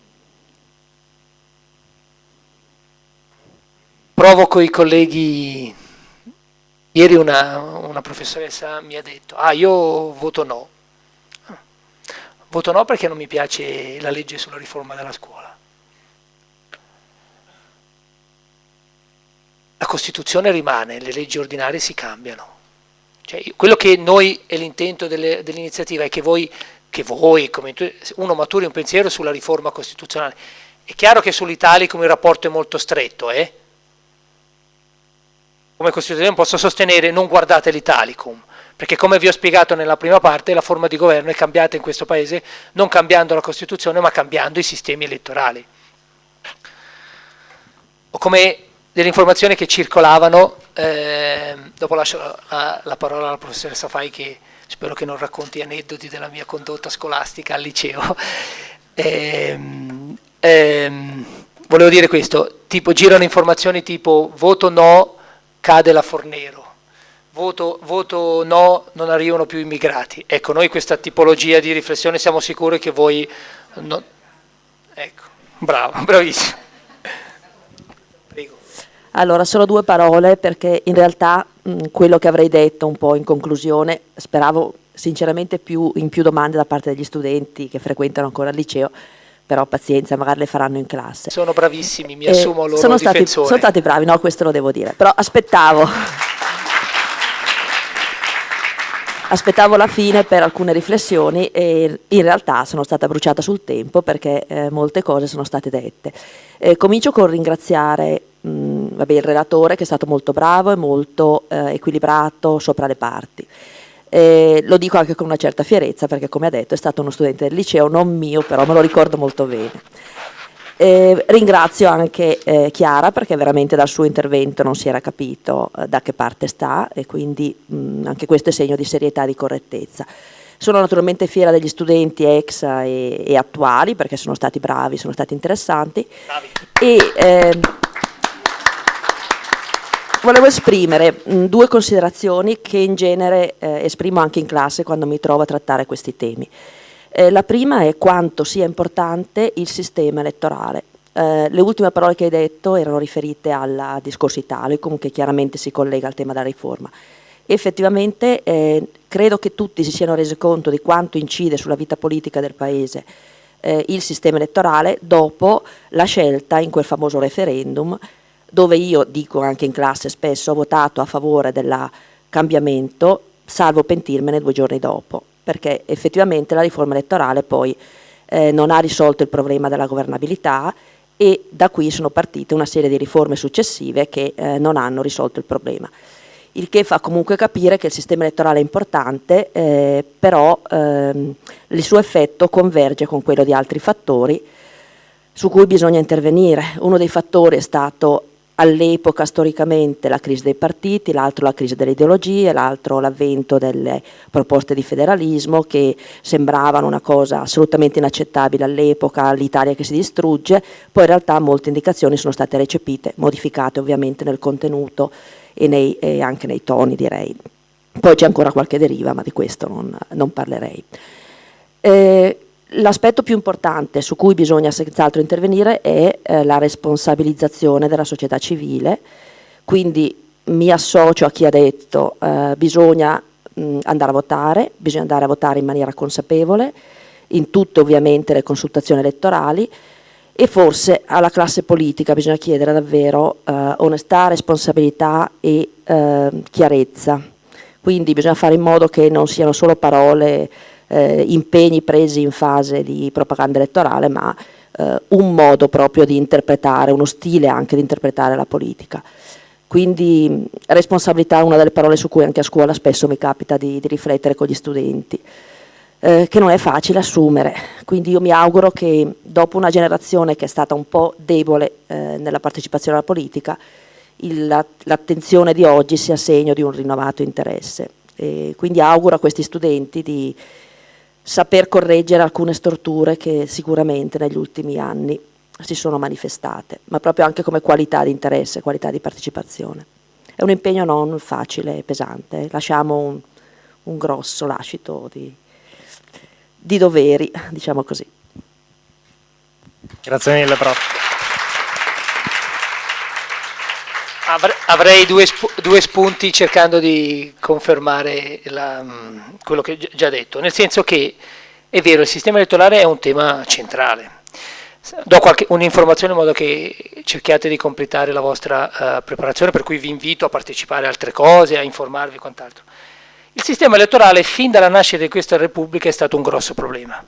Provo con i colleghi Ieri una, una professoressa mi ha detto, ah io voto no. Voto no perché non mi piace la legge sulla riforma della scuola. La Costituzione rimane, le leggi ordinarie si cambiano. Cioè, quello che noi è l'intento dell'iniziativa è che voi, che voi uno maturi un pensiero sulla riforma costituzionale. È chiaro che sull'Italicum il rapporto è molto stretto, eh? Come Costituzione posso sostenere non guardate l'Italicum, perché come vi ho spiegato nella prima parte la forma di governo è cambiata in questo Paese non cambiando la Costituzione ma cambiando i sistemi elettorali. O come delle informazioni che circolavano, eh, dopo lascio la, la, parola alla professoressa Fai che spero che non racconti aneddoti della mia condotta scolastica al liceo, [laughs] eh, volevo dire questo, tipo girano informazioni tipo voto no cade la Fornero, voto, voto no, non arrivano più immigrati. Ecco, noi questa tipologia di riflessione siamo sicuri che voi... Non... Ecco, bravo, [laughs] bravissimo. Allora, solo due parole perché in realtà mh, quello che avrei detto un po' in conclusione, speravo sinceramente più, in più domande da parte degli studenti che frequentano ancora il liceo, però pazienza, magari le faranno in classe. Sono bravissimi, mi assumo loro sono stati, sono stati bravi, no, questo lo devo dire, però aspettavo aspettavo la fine per alcune riflessioni e in realtà sono stata bruciata sul tempo perché eh, molte cose sono state dette. Eh, comincio con ringraziare mh, vabbè, il relatore che è stato molto bravo e molto eh, equilibrato sopra le parti. Eh, lo dico anche con una certa fierezza perché come ha detto è stato uno studente del liceo, non mio, però me lo ricordo molto bene. Eh, ringrazio anche eh, Chiara perché veramente dal suo intervento non si era capito eh, da che parte sta e quindi mh, anche questo è segno di serietà e di correttezza. Sono naturalmente fiera degli studenti ex e, e attuali perché sono stati bravi, sono stati interessanti e ehm, volevo esprimere mh, due considerazioni che in genere eh, esprimo anche in classe quando mi trovo a trattare questi temi. Eh, la prima è quanto sia importante il sistema elettorale. Eh, le ultime parole che hai detto erano riferite al discorso Italicum, che chiaramente si collega al tema della riforma. Effettivamente eh, credo che tutti si siano resi conto di quanto incide sulla vita politica del Paese eh, il sistema elettorale dopo la scelta in quel famoso referendum dove io, dico anche in classe spesso, ho votato a favore del cambiamento salvo pentirmene due giorni dopo perché effettivamente la riforma elettorale poi eh, non ha risolto il problema della governabilità e da qui sono partite una serie di riforme successive che eh, non hanno risolto il problema. Il che fa comunque capire che il sistema elettorale è importante, eh, però ehm, il suo effetto converge con quello di altri fattori su cui bisogna intervenire. Uno dei fattori è stato all'epoca storicamente la crisi dei partiti, l'altro la crisi delle ideologie, l'altro l'avvento delle proposte di federalismo che sembravano una cosa assolutamente inaccettabile all'epoca, l'Italia che si distrugge, poi in realtà molte indicazioni sono state recepite, modificate ovviamente nel contenuto e, nei, e anche nei toni direi. Poi c'è ancora qualche deriva, ma di questo non, non parlerei. Eh, L'aspetto più importante su cui bisogna senz'altro intervenire è eh, la responsabilizzazione della società civile, quindi mi associo a chi ha detto eh, bisogna mh, andare a votare, bisogna andare a votare in maniera consapevole, in tutte ovviamente le consultazioni elettorali e forse alla classe politica bisogna chiedere davvero eh, onestà, responsabilità e eh, chiarezza. Quindi bisogna fare in modo che non siano solo parole eh, impegni presi in fase di propaganda elettorale, ma eh, un modo proprio di interpretare, uno stile anche di interpretare la politica. Quindi responsabilità è una delle parole su cui anche a scuola spesso mi capita di, di riflettere con gli studenti, eh, che non è facile assumere. Quindi io mi auguro che dopo una generazione che è stata un po' debole eh, nella partecipazione alla politica, l'attenzione di oggi sia segno di un rinnovato interesse. E quindi auguro a questi studenti di saper correggere alcune storture che sicuramente negli ultimi anni si sono manifestate, ma proprio anche come qualità di interesse, qualità di partecipazione. È un impegno non facile e pesante, lasciamo un, un grosso lascito di, di doveri, diciamo così. Grazie mille, prof. Avrei due, sp due, spunti cercando di confermare la, quello che ho già detto, nel senso che è vero, il sistema elettorale è un tema centrale. Do un'informazione in modo che cerchiate di completare la vostra uh, preparazione, per cui vi invito a partecipare a altre cose, a informarvi e quant'altro. Il sistema elettorale fin dalla nascita di questa Repubblica è stato un grosso problema.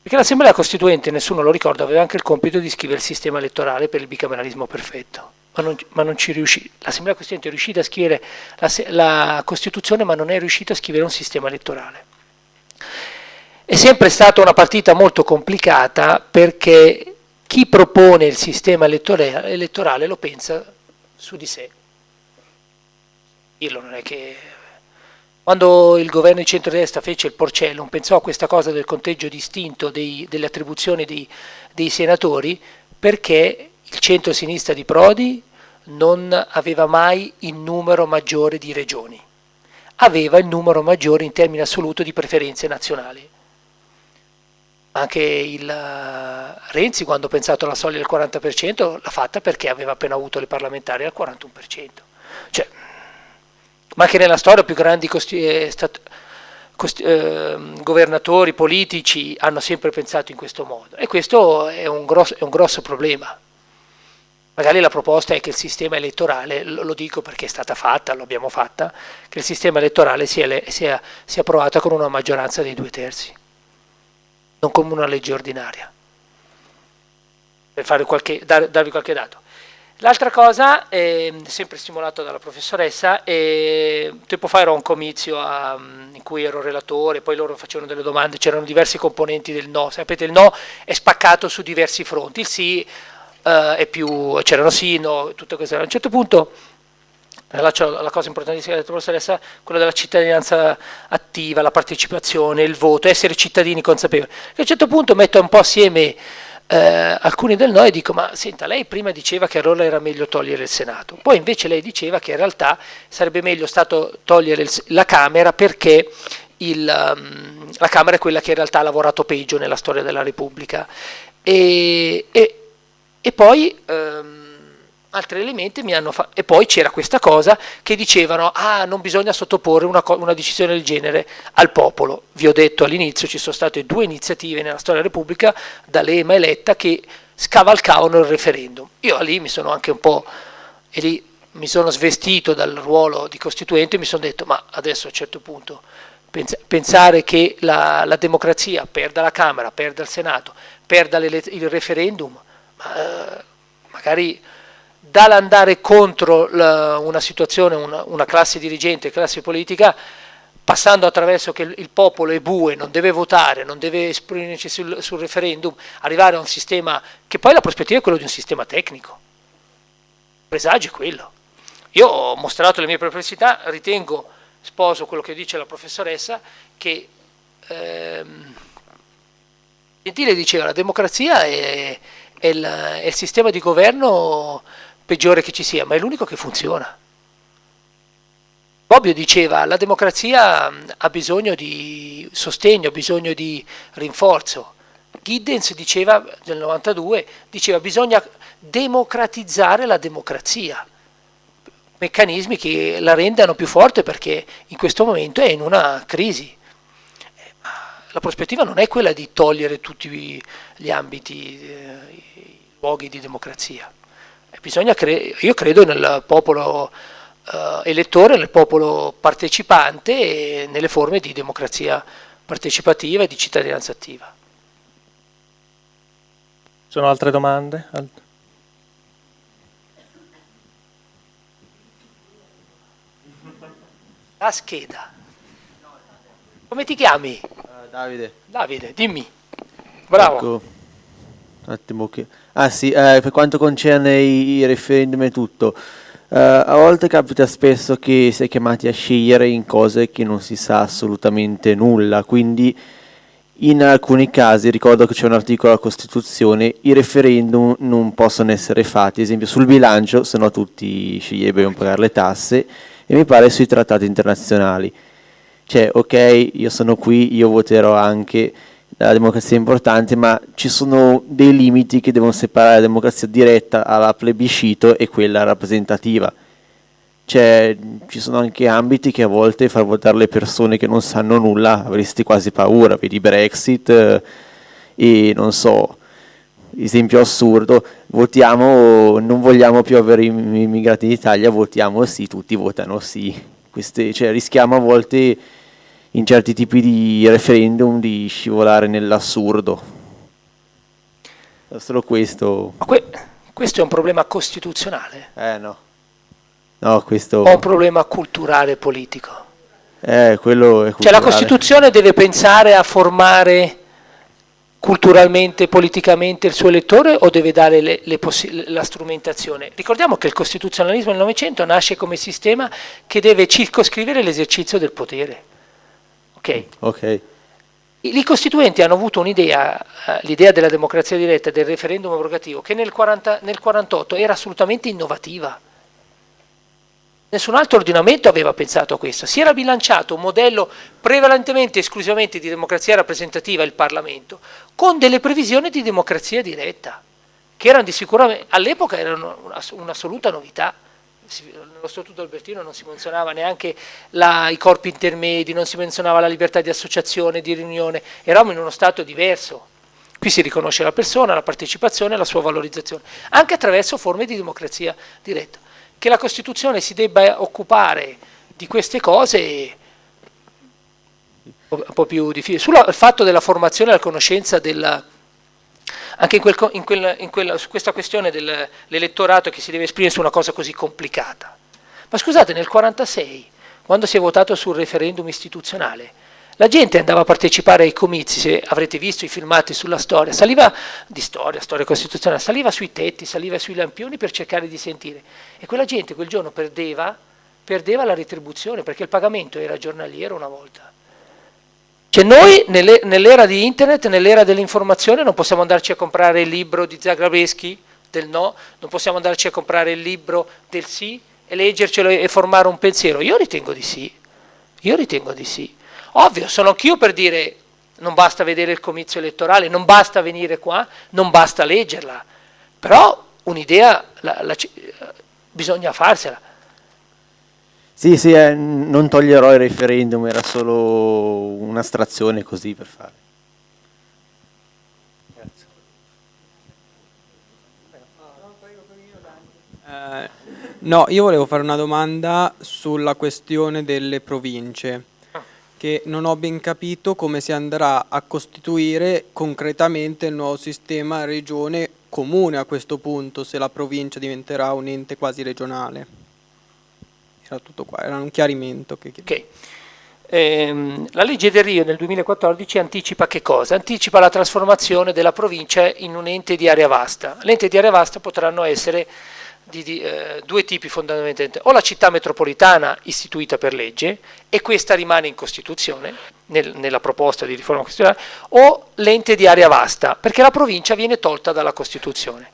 Perché l'Assemblea Costituente, nessuno lo ricorda, aveva anche il compito di scrivere il sistema elettorale per il bicameralismo perfetto ma non, ma non ci riuscì. L'Assemblea Costituente è riuscita a scrivere la, la Costituzione, ma non è riuscita a scrivere un sistema elettorale. È sempre stata una partita molto complicata perché chi propone il sistema elettorale, lo pensa su di sé. Dirlo non è che quando il governo di centrodestra fece il Porcellum, pensò a questa cosa del conteggio distinto dei, delle attribuzioni dei, dei senatori perché il centro-sinistra di Prodi non aveva mai il numero maggiore di regioni, aveva il numero maggiore in termini assoluto di preferenze nazionali. Anche il uh, Renzi quando ha pensato alla soglia del 40% l'ha fatta perché aveva appena avuto le parlamentari al 41%. Cioè, ma anche nella storia più grandi eh, eh, governatori politici hanno sempre pensato in questo modo e questo è un grosso, è un grosso problema. Magari la proposta è che il sistema elettorale, lo dico perché è stata fatta, l'abbiamo fatta, che il sistema elettorale sia, sia, sia approvato con una maggioranza dei due terzi, non come una legge ordinaria, per qualche, dar, darvi qualche dato. L'altra cosa, eh, sempre stimolato dalla professoressa, eh, tempo fa ero a un comizio a, in cui ero relatore, poi loro facevano delle domande, c'erano diversi componenti del no, sapete il no è spaccato su diversi fronti, il sì uh, è più, c'erano sì, no, tutte queste. A un certo punto, la, la cosa importantissima che ha detto professoressa, quella della cittadinanza attiva, la partecipazione, il voto, essere cittadini consapevoli. E a un certo punto metto un po' assieme eh, alcuni del no e dico ma senta lei prima diceva che allora era meglio togliere il Senato poi invece lei diceva che in realtà sarebbe meglio stato togliere il, la Camera perché il, um, la Camera è quella che in realtà ha lavorato peggio nella storia della Repubblica e, e e poi ehm, altri elementi mi hanno fatto, e poi c'era questa cosa che dicevano, ah non bisogna sottoporre una, una, decisione del genere al popolo. Vi ho detto all'inizio, ci sono state due iniziative nella storia della Repubblica, da Lema eletta, che scavalcavano il referendum. Io lì mi sono anche un po', e lì mi sono svestito dal ruolo di costituente e mi sono detto, ma adesso a un certo punto pensare che la, la democrazia perda la Camera, perda il Senato, perda il referendum, magari dall'andare contro la, una situazione, una, una, classe dirigente, classe politica, passando attraverso che il, il, popolo è bue, non deve votare, non deve esprimersi sul, sul, referendum, arrivare a un sistema che poi la prospettiva è quella di un sistema tecnico. Il presagio è quello. Io ho mostrato le mie perplessità, ritengo, sposo quello che dice la professoressa, che ehm, Gentile diceva la democrazia è è il, è il sistema di governo peggiore che ci sia, ma è l'unico che funziona. Bobbio diceva la democrazia ha bisogno di sostegno, ha bisogno di rinforzo. Giddens diceva nel 92 diceva bisogna democratizzare la democrazia, meccanismi che la rendano più forte perché in questo momento è in una crisi. La prospettiva non è quella di togliere tutti gli ambiti, eh, luoghi di democrazia. Cre io credo nel popolo eh, elettore, nel popolo partecipante e nelle forme di democrazia partecipativa e di cittadinanza attiva. Sono altre domande? La scheda. Come ti chiami? Davide. Davide, dimmi. Bravo. Ecco. Un attimo che... Ah sì, eh, per quanto concerne i, i referendum e tutto, eh, a volte capita spesso che si è chiamati a scegliere in cose che non si sa assolutamente nulla, quindi in alcuni casi, ricordo che c'è un articolo della Costituzione, i referendum non possono essere fatti, ad esempio sul bilancio, se no tutti sceglierebbero pagare le tasse, e mi pare sui trattati internazionali. Cioè, ok, io sono qui, io voterò anche, la democrazia è importante, ma ci sono dei limiti che devono separare la democrazia diretta alla plebiscito e quella rappresentativa. Cioè, ci sono anche ambiti che a volte far votare le persone che non sanno nulla avresti quasi paura, vedi Brexit eh, e non so, esempio assurdo, votiamo, non vogliamo più avere immigrati in Italia, votiamo sì, tutti votano sì. Queste, cioè, rischiamo a volte in certi tipi di referendum di scivolare nell'assurdo. Solo questo. Ma que questo è un problema costituzionale? Eh no. No, questo... O un problema culturale politico? Eh, quello è culturale. Cioè la Costituzione deve pensare a formare culturalmente, politicamente il suo elettore o deve dare le, le la strumentazione? Ricordiamo che il costituzionalismo del Novecento nasce come sistema che deve circoscrivere l'esercizio del potere. Ok. okay. I costituenti hanno avuto un'idea, uh, l'idea della democrazia diretta, del referendum abrogativo, che nel, 40, nel 48 era assolutamente innovativa. Nessun altro ordinamento aveva pensato a questo. Si era bilanciato un modello prevalentemente e esclusivamente di democrazia rappresentativa, il Parlamento, con delle previsioni di democrazia diretta, che erano di sicuramente, all'epoca erano un'assoluta novità. Nello Statuto Albertino non si menzionava neanche la, i corpi intermedi, non si menzionava la libertà di associazione, di riunione, eravamo in uno Stato diverso. Qui si riconosce la persona, la partecipazione la sua valorizzazione, anche attraverso forme di democrazia diretta che la Costituzione si debba occupare di queste cose un po' più difficile. Sul fatto della formazione e della conoscenza della, anche in quel, in quel, in quella, su questa questione dell'elettorato che si deve esprimere su una cosa così complicata. Ma scusate, nel 1946, quando si è votato sul referendum istituzionale, la gente andava a partecipare ai comizi, se avrete visto i filmati sulla storia, saliva di storia, storia costituzionale, saliva sui tetti, saliva sui lampioni per cercare di sentire. E quella gente quel giorno perdeva, perdeva la retribuzione perché il pagamento era giornaliero una volta. Cioè noi nell'era di internet, nell'era dell'informazione non possiamo andarci a comprare il libro di Zagrebeschi del no, non possiamo andarci a comprare il libro del sì e leggercelo e formare un pensiero. Io ritengo di sì, io ritengo di sì. Ovvio, sono anch'io per dire non basta vedere il comizio elettorale, non basta venire qua, non basta leggerla, però un'idea bisogna farsela. Sì, sì, eh, non toglierò il referendum, era solo un'astrazione così per fare. Eh, no, io volevo fare una domanda sulla questione delle province che non ho ben capito come si andrà a costituire concretamente il nuovo sistema regione comune a questo punto, se la provincia diventerà un ente quasi regionale. Era tutto qua, era un chiarimento che. Okay. Ehm, la legge del Rio nel 2014 anticipa che cosa? Anticipa la trasformazione della provincia in un ente di area vasta. L'ente di area vasta potranno essere di, di eh, due tipi fondamentalmente, o la città metropolitana istituita per legge e questa rimane in Costituzione, nel, nella proposta di riforma costituzionale, o l'ente di area vasta, perché la provincia viene tolta dalla Costituzione.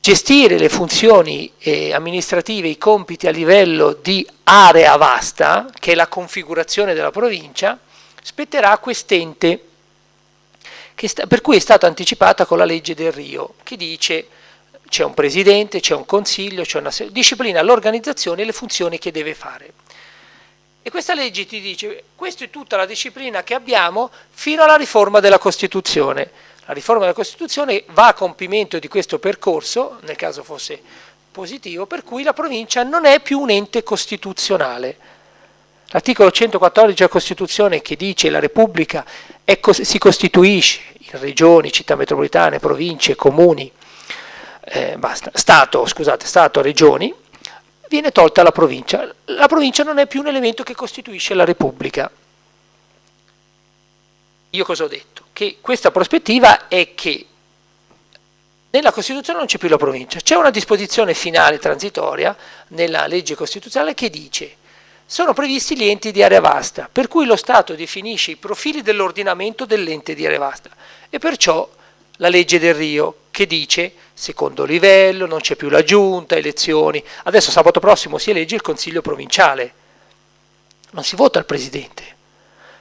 Gestire le funzioni eh, amministrative, i compiti a livello di area vasta, che è la configurazione della provincia, spetterà a quest'ente, per cui è stata anticipata con la legge del Rio, che dice c'è un presidente, c'è un consiglio, c'è una disciplina l'organizzazione e le funzioni che deve fare. E questa legge ti dice, questa è tutta la disciplina che abbiamo fino alla riforma della Costituzione. La riforma della Costituzione va a compimento di questo percorso, nel caso fosse positivo, per cui la provincia non è più un ente costituzionale. L'articolo 114 della Costituzione che dice che la Repubblica è, si costituisce in regioni, città metropolitane, province, comuni, eh, basta, Stato, scusate, Stato, regioni, viene tolta la provincia. La provincia non è più un elemento che costituisce la Repubblica. Io cosa ho detto? Che questa prospettiva è che nella Costituzione non c'è più la provincia, c'è una disposizione finale transitoria nella legge costituzionale che dice sono previsti gli enti di area vasta, per cui lo Stato definisce i profili dell'ordinamento dell'ente di area vasta e perciò la legge del Rio che dice secondo livello, non c'è più la giunta, elezioni. Adesso sabato prossimo si elegge il consiglio provinciale, non si vota il presidente,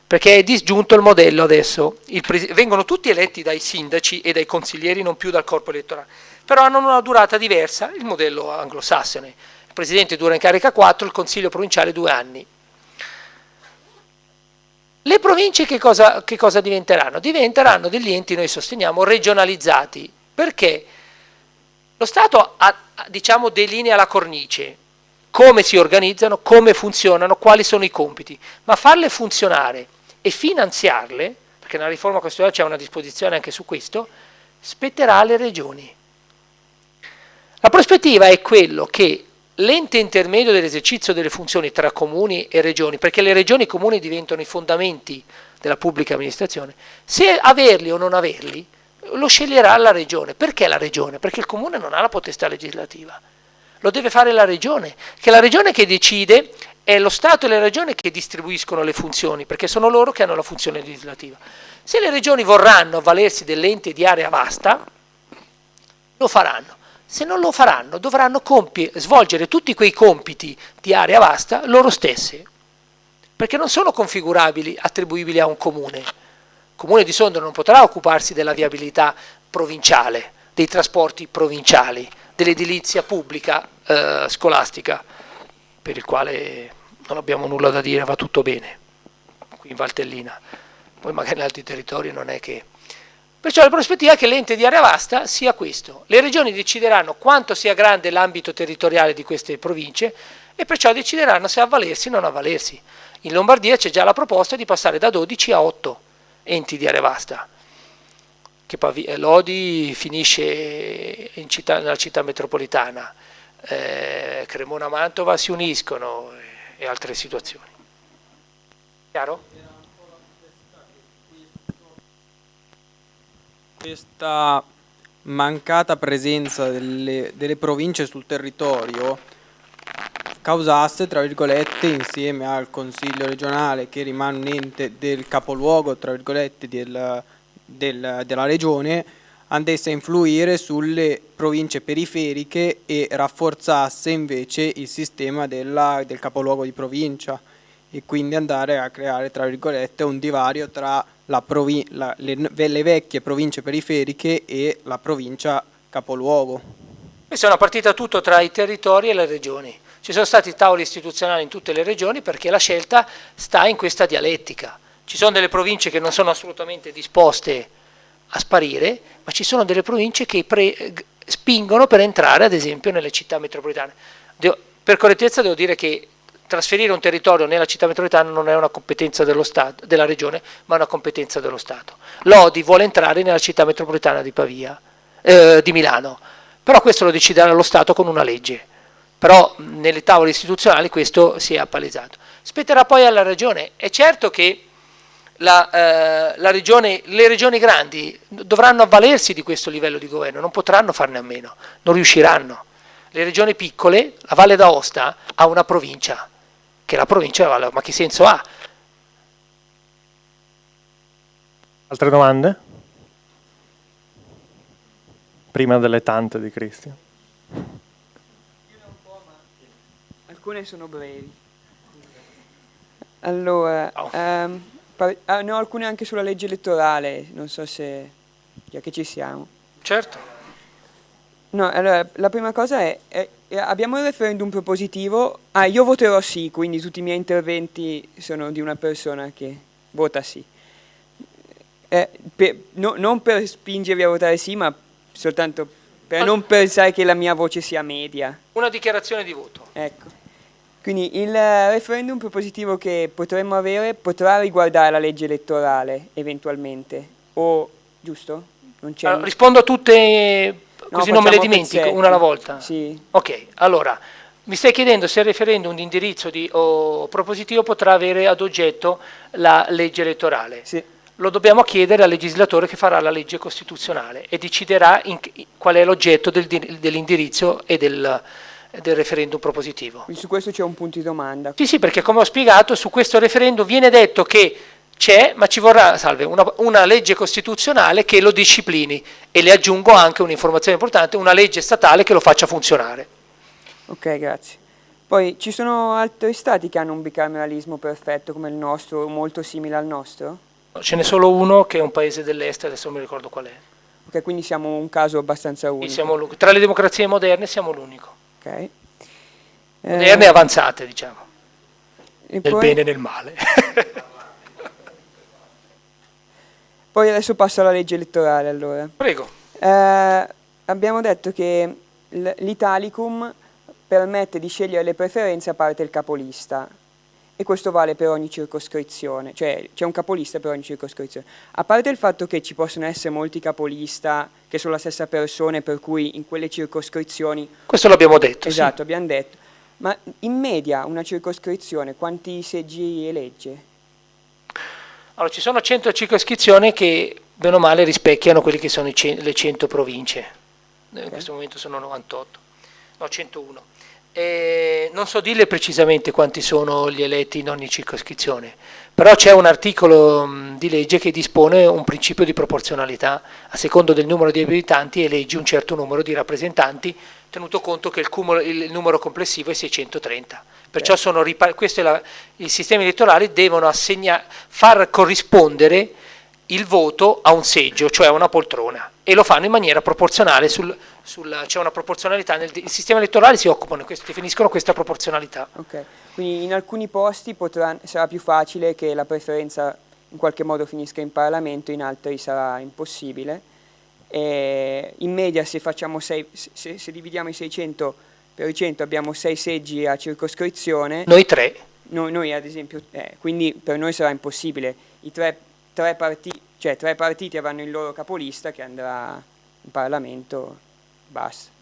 perché è disgiunto il modello adesso, il vengono tutti eletti dai sindaci e dai consiglieri, non più dal corpo elettorale, però hanno una durata diversa, il modello anglosassone. Il presidente dura in carica 4, il consiglio provinciale 2 anni. Le province che cosa, che cosa diventeranno? Diventeranno degli enti, noi sosteniamo, regionalizzati, perché lo Stato ha, diciamo, delinea la cornice, come si organizzano, come funzionano, quali sono i compiti, ma farle funzionare e finanziarle, perché nella riforma costituzionale c'è una disposizione anche su questo, spetterà alle regioni. La prospettiva è quello che l'ente intermedio dell'esercizio delle funzioni tra comuni e regioni, perché le regioni e i comuni diventano i fondamenti della pubblica amministrazione, se averli o non averli, lo sceglierà la regione. Perché la regione? Perché il comune non ha la potestà legislativa. Lo deve fare la regione, che è la regione che decide, è lo Stato e le regioni che distribuiscono le funzioni, perché sono loro che hanno la funzione legislativa. Se le regioni vorranno avvalersi dell'ente di area vasta, lo faranno. Se non lo faranno, dovranno svolgere tutti quei compiti di area vasta loro stesse, perché non sono configurabili, attribuibili a un comune. Il comune di Sondrio non potrà occuparsi della viabilità provinciale, dei trasporti provinciali, dell'edilizia pubblica eh, scolastica, per il quale non abbiamo nulla da dire, va tutto bene, qui in Valtellina. Poi magari in altri territori non è che Perciò la prospettiva è che l'ente di area vasta sia questo. Le regioni decideranno quanto sia grande l'ambito territoriale di queste province e perciò decideranno se avvalersi o non avvalersi. In Lombardia c'è già la proposta di passare da 12 a 8 enti di area vasta. Che eh, Lodi finisce città, nella città metropolitana, eh, Cremona e Mantova si uniscono e altre situazioni. Chiaro? Questa mancata presenza delle, delle province sul territorio causasse, tra virgolette, insieme al Consiglio regionale che rimane un ente del capoluogo, tra virgolette, del, del, della regione, andasse a influire sulle province periferiche e rafforzasse invece il sistema della, del capoluogo di provincia e quindi andare a creare, tra virgolette, un divario tra la la, le, le vecchie province periferiche e la provincia capoluogo. Questa è una partita tutto tra i territori e le regioni. Ci sono stati tavoli istituzionali in tutte le regioni perché la scelta sta in questa dialettica. Ci sono delle province che non sono assolutamente disposte a sparire, ma ci sono delle province che spingono per entrare ad esempio nelle città metropolitane. Devo, per correttezza devo dire che trasferire un territorio nella città metropolitana non è una competenza Stato, della regione, ma una competenza dello Stato. Lodi vuole entrare nella città metropolitana di, Pavia, eh, di Milano, però questo lo deciderà lo Stato con una legge. Però nelle tavole istituzionali questo si è appalesato. Spetterà poi alla regione. È certo che la, eh, la regione, le regioni grandi dovranno avvalersi di questo livello di governo, non potranno farne a meno, non riusciranno. Le regioni piccole, la Valle d'Aosta ha una provincia, che la provincia, ma che senso ha? Altre domande? Prima delle tante di Cristian. Alcune sono brevi. Allora, oh. um, ah, ne ho alcune anche sulla legge elettorale, non so se, già che ci siamo. Certo. No, allora, la prima cosa è, è abbiamo il referendum propositivo, ah io voterò sì, quindi tutti i miei interventi sono di una persona che vota sì. Eh, per, no, non per spingervi a votare sì, ma soltanto per non pensare che la mia voce sia media. Una dichiarazione di voto. Ecco. Quindi il referendum propositivo che potremmo avere potrà riguardare la legge elettorale, eventualmente, o giusto? Allora, rispondo a tutte così non me le dimentico una alla volta? Sì. Ok, allora, mi stai chiedendo se il referendum di indirizzo di, o propositivo potrà avere ad oggetto la legge elettorale. Sì. Lo dobbiamo chiedere al legislatore che farà la legge costituzionale e deciderà in, qual è l'oggetto del, dell'indirizzo e del, del referendum propositivo. Quindi su questo c'è un punto di domanda. Sì, sì, perché come ho spiegato, su questo referendum viene detto che c'è, ma ci vorrà salve, una, una, legge costituzionale che lo disciplini e le aggiungo anche un'informazione importante, una legge statale che lo faccia funzionare. Ok, grazie. Poi ci sono altri stati che hanno un bicameralismo perfetto come il nostro, molto simile al nostro? Ce n'è solo uno che è un paese dell'est, adesso non mi ricordo qual è. Ok, quindi siamo un caso abbastanza unico. tra le democrazie moderne siamo l'unico. Ok. Moderne e eh, avanzate, diciamo. E nel poi... bene e nel male. [laughs] Poi adesso passo alla legge elettorale allora. Prego. Eh, abbiamo detto che l'Italicum permette di scegliere le preferenze a parte il capolista e questo vale per ogni circoscrizione, cioè c'è un capolista per ogni circoscrizione. A parte il fatto che ci possono essere molti capolista che sono la stessa persona per cui in quelle circoscrizioni... Questo l'abbiamo detto, Esatto, sì. abbiamo detto. Ma in media una circoscrizione quanti seggi elegge? Allora, ci sono 100 circoscrizioni che, bene o male, rispecchiano quelle che sono le 100 province. In questo momento sono 98, no 101. Eh, non so dirle precisamente quanti sono gli eletti in ogni circoscrizione, però c'è un articolo mh, di legge che dispone un principio di proporzionalità, a secondo del numero di abitanti eleggi un certo numero di rappresentanti, tenuto conto che il, cumulo, il numero complessivo è 630. Perciò sono, la, i sistemi elettorali devono assegna, far corrispondere il voto a un seggio, cioè a una poltrona, e lo fanno in maniera proporzionale, sul, sul, c'è una proporzionalità, nel, il sistema elettorale si occupano, questo, definiscono questa proporzionalità. Okay. Quindi in alcuni posti potrà, sarà più facile che la preferenza in qualche modo finisca in Parlamento, in altri sarà impossibile. E in media se, sei, se, se dividiamo i 600 per i 100 abbiamo 6 seggi a circoscrizione. Noi tre. Noi, noi ad esempio, eh, quindi per noi sarà impossibile. I tre, tre, partiti, cioè, tre partiti avranno il loro capolista che andrà in Parlamento, basta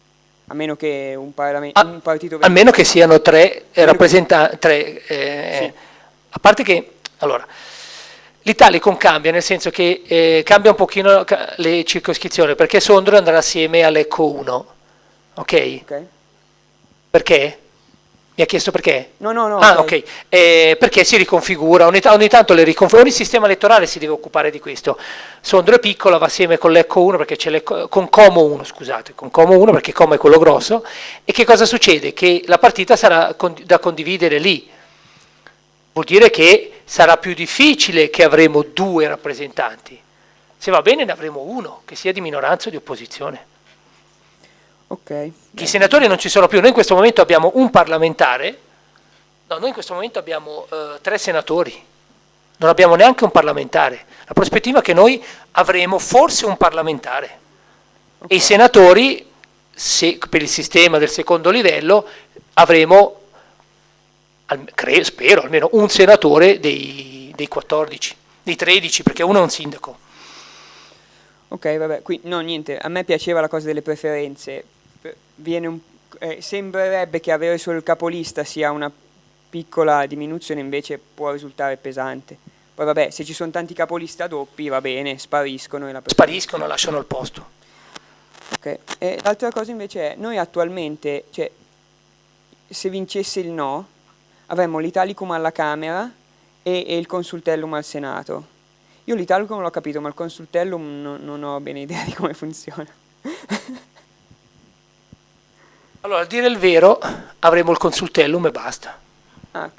a meno che un, a, un partito... A meno che siano tre rappresentanti, tre, eh, sì. a parte che, allora, l'Italicum cambia, nel senso che eh, cambia un pochino le circoscrizioni, perché Sondro andrà assieme all'Ecco 1, ok? Ok. Perché? Mi ha chiesto perché? No, no, no. Ah, ok. Eh, perché si riconfigura, ogni, ogni tanto le riconfigura, ogni sistema elettorale si deve occupare di questo. Sondro è piccola, va assieme con l'Ecco 1, perché c'è con Como 1, scusate, con Como 1 perché Como è quello grosso, e che cosa succede? Che la partita sarà con, da condividere lì. Vuol dire che sarà più difficile che avremo due rappresentanti. Se va bene ne avremo uno, che sia di minoranza o di opposizione. Okay. I senatori non ci sono più, noi in questo momento abbiamo un parlamentare, no, noi in questo momento abbiamo uh, tre senatori, non abbiamo neanche un parlamentare. La prospettiva è che noi avremo forse un parlamentare okay. e i senatori, se, per il sistema del secondo livello, avremo, al, credo, spero, almeno un senatore dei, dei 14, dei 13, perché uno è un sindaco. Ok, vabbè, qui no, niente, a me piaceva la cosa delle preferenze, un, eh, sembrerebbe che avere solo il capolista sia una piccola diminuzione, invece può risultare pesante. Poi vabbè, se ci sono tanti capolista doppi, va bene, spariscono. E la spariscono, lasciano il posto. Ok, l'altra cosa invece è, noi attualmente, cioè, se vincesse il no, avremmo l'Italicum alla Camera e, e, il Consultellum al Senato. Io l'Italicum l'ho capito, ma il Consultellum no, non ho bene idea di come funziona. [laughs] Allora, a dire il vero, avremo il consultellum e basta. Ah,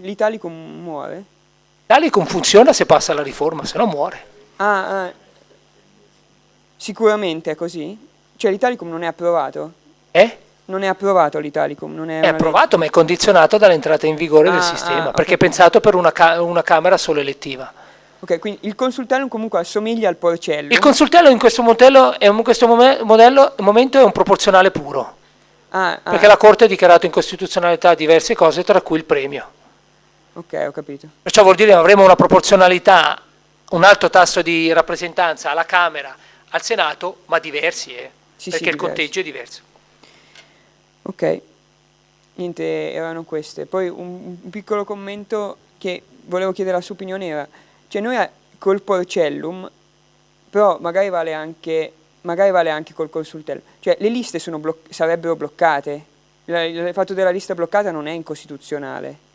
L'Italicum muore? L'Italicum funziona se passa la riforma, se no muore. Ah, ah. sicuramente è così? Cioè l'Italicum non è approvato? Eh? Non è approvato l'Italicum? È, è approvato ma è condizionato dall'entrata in vigore ah, del sistema, ah, perché okay. è pensato per una, ca una Camera solo elettiva. Ok, quindi il consultello comunque assomiglia al porcello. Il consultello in questo, modello, in questo modello, momento è un proporzionale puro. Ah, ah. Perché la Corte ha dichiarato incostituzionalità diverse cose, tra cui il premio. Ok, ho capito. Perciò vuol dire che avremo una proporzionalità, un alto tasso di rappresentanza alla Camera, al Senato, ma diversi, eh? sì, perché sì, il diversi. conteggio è diverso. Ok, niente, erano queste. Poi un, un, piccolo commento che volevo chiedere la sua opinione era, cioè noi col porcellum, però magari vale anche magari vale anche col consultello. Cioè le liste bloc sarebbero bloccate, il fatto della lista bloccata non è incostituzionale.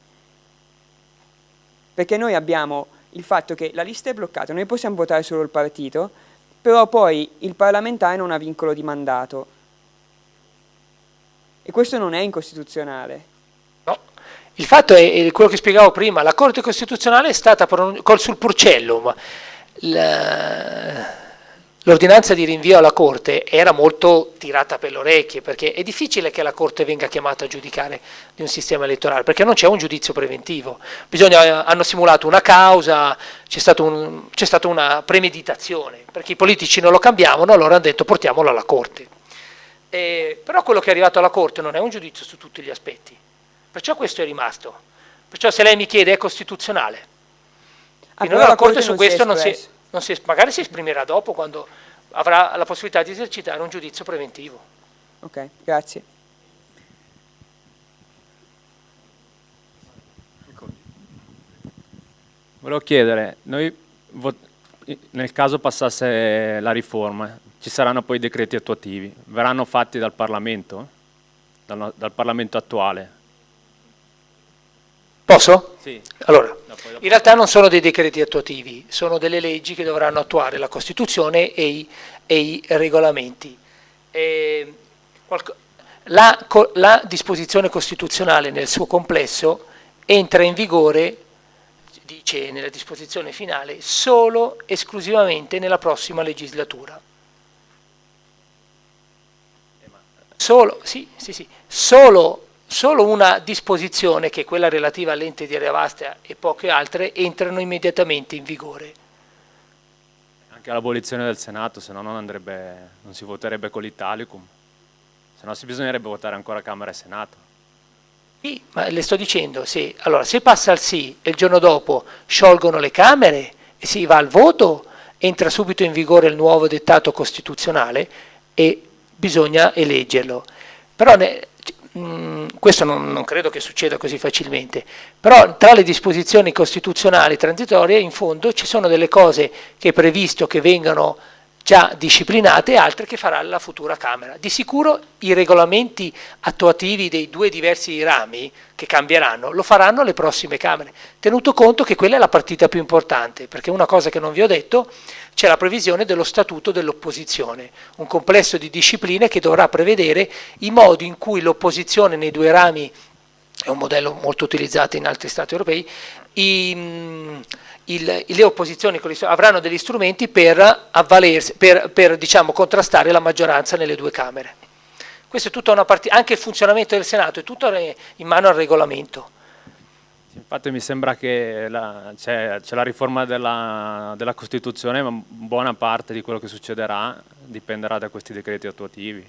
Perché noi abbiamo il fatto che la lista è bloccata, noi possiamo votare solo il partito, però poi il parlamentare non ha vincolo di mandato. E questo non è incostituzionale. Il fatto è, quello che spiegavo prima, la Corte Costituzionale è stata sul Purcellum. La L'ordinanza di rinvio alla Corte era molto tirata per le orecchie perché è difficile che la Corte venga chiamata a giudicare di un sistema elettorale perché non c'è un giudizio preventivo. Bisogna, hanno simulato una causa, c'è stata un, stata una premeditazione perché i politici non lo cambiavano, allora hanno detto portiamolo alla Corte. Eh, però quello che è arrivato alla Corte non è un giudizio su tutti gli aspetti, perciò questo è rimasto. Perciò se lei mi chiede è costituzionale. Finora ah, la Corte, Corte su questo non si, si, magari si esprimerà dopo quando avrà la possibilità di esercitare un giudizio preventivo. Ok, grazie. Volevo chiedere, noi nel caso passasse la riforma, ci saranno poi decreti attuativi, verranno fatti dal Parlamento? dal, dal Parlamento attuale. Posso? Sì. Allora, in realtà non sono dei decreti attuativi, sono delle leggi che dovranno attuare la Costituzione e i, e i regolamenti. E la, la disposizione costituzionale nel suo complesso entra in vigore, dice nella disposizione finale, solo esclusivamente nella prossima legislatura. Solo, sì, sì, sì, solo, solo una disposizione, che è quella relativa all'ente di area vasta e poche altre, entrano immediatamente in vigore. Anche l'abolizione del Senato, se no non, andrebbe, non si voterebbe con l'Italicum. Se no si bisognerebbe votare ancora Camera e Senato. Sì, ma le sto dicendo, se, allora, se passa al sì e il giorno dopo sciolgono le Camere e si va al voto, entra subito in vigore il nuovo dettato costituzionale e bisogna eleggerlo. Però ne- mh, questo non, non credo che succeda così facilmente, però tra le disposizioni costituzionali transitorie in fondo ci sono delle cose che è previsto che vengano già disciplinate e altre che farà la futura Camera. Di sicuro i regolamenti attuativi dei due diversi rami che cambieranno lo faranno le prossime Camere, tenuto conto che quella è la partita più importante, perché una cosa che non vi ho detto, c'è la previsione dello statuto dell'opposizione, un complesso di discipline che dovrà prevedere i modi in cui l'opposizione nei due rami è un modello molto utilizzato in altri stati europei, i, mh, il- le opposizioni avranno degli strumenti per, avvalersi, per, per, diciamo, contrastare la maggioranza nelle due Camere. Questo è tutta una partita, anche il funzionamento del Senato è tutto in mano al regolamento. Infatti mi sembra che c'è, la riforma della, della Costituzione, ma buona parte di quello che succederà dipenderà da questi decreti attuativi,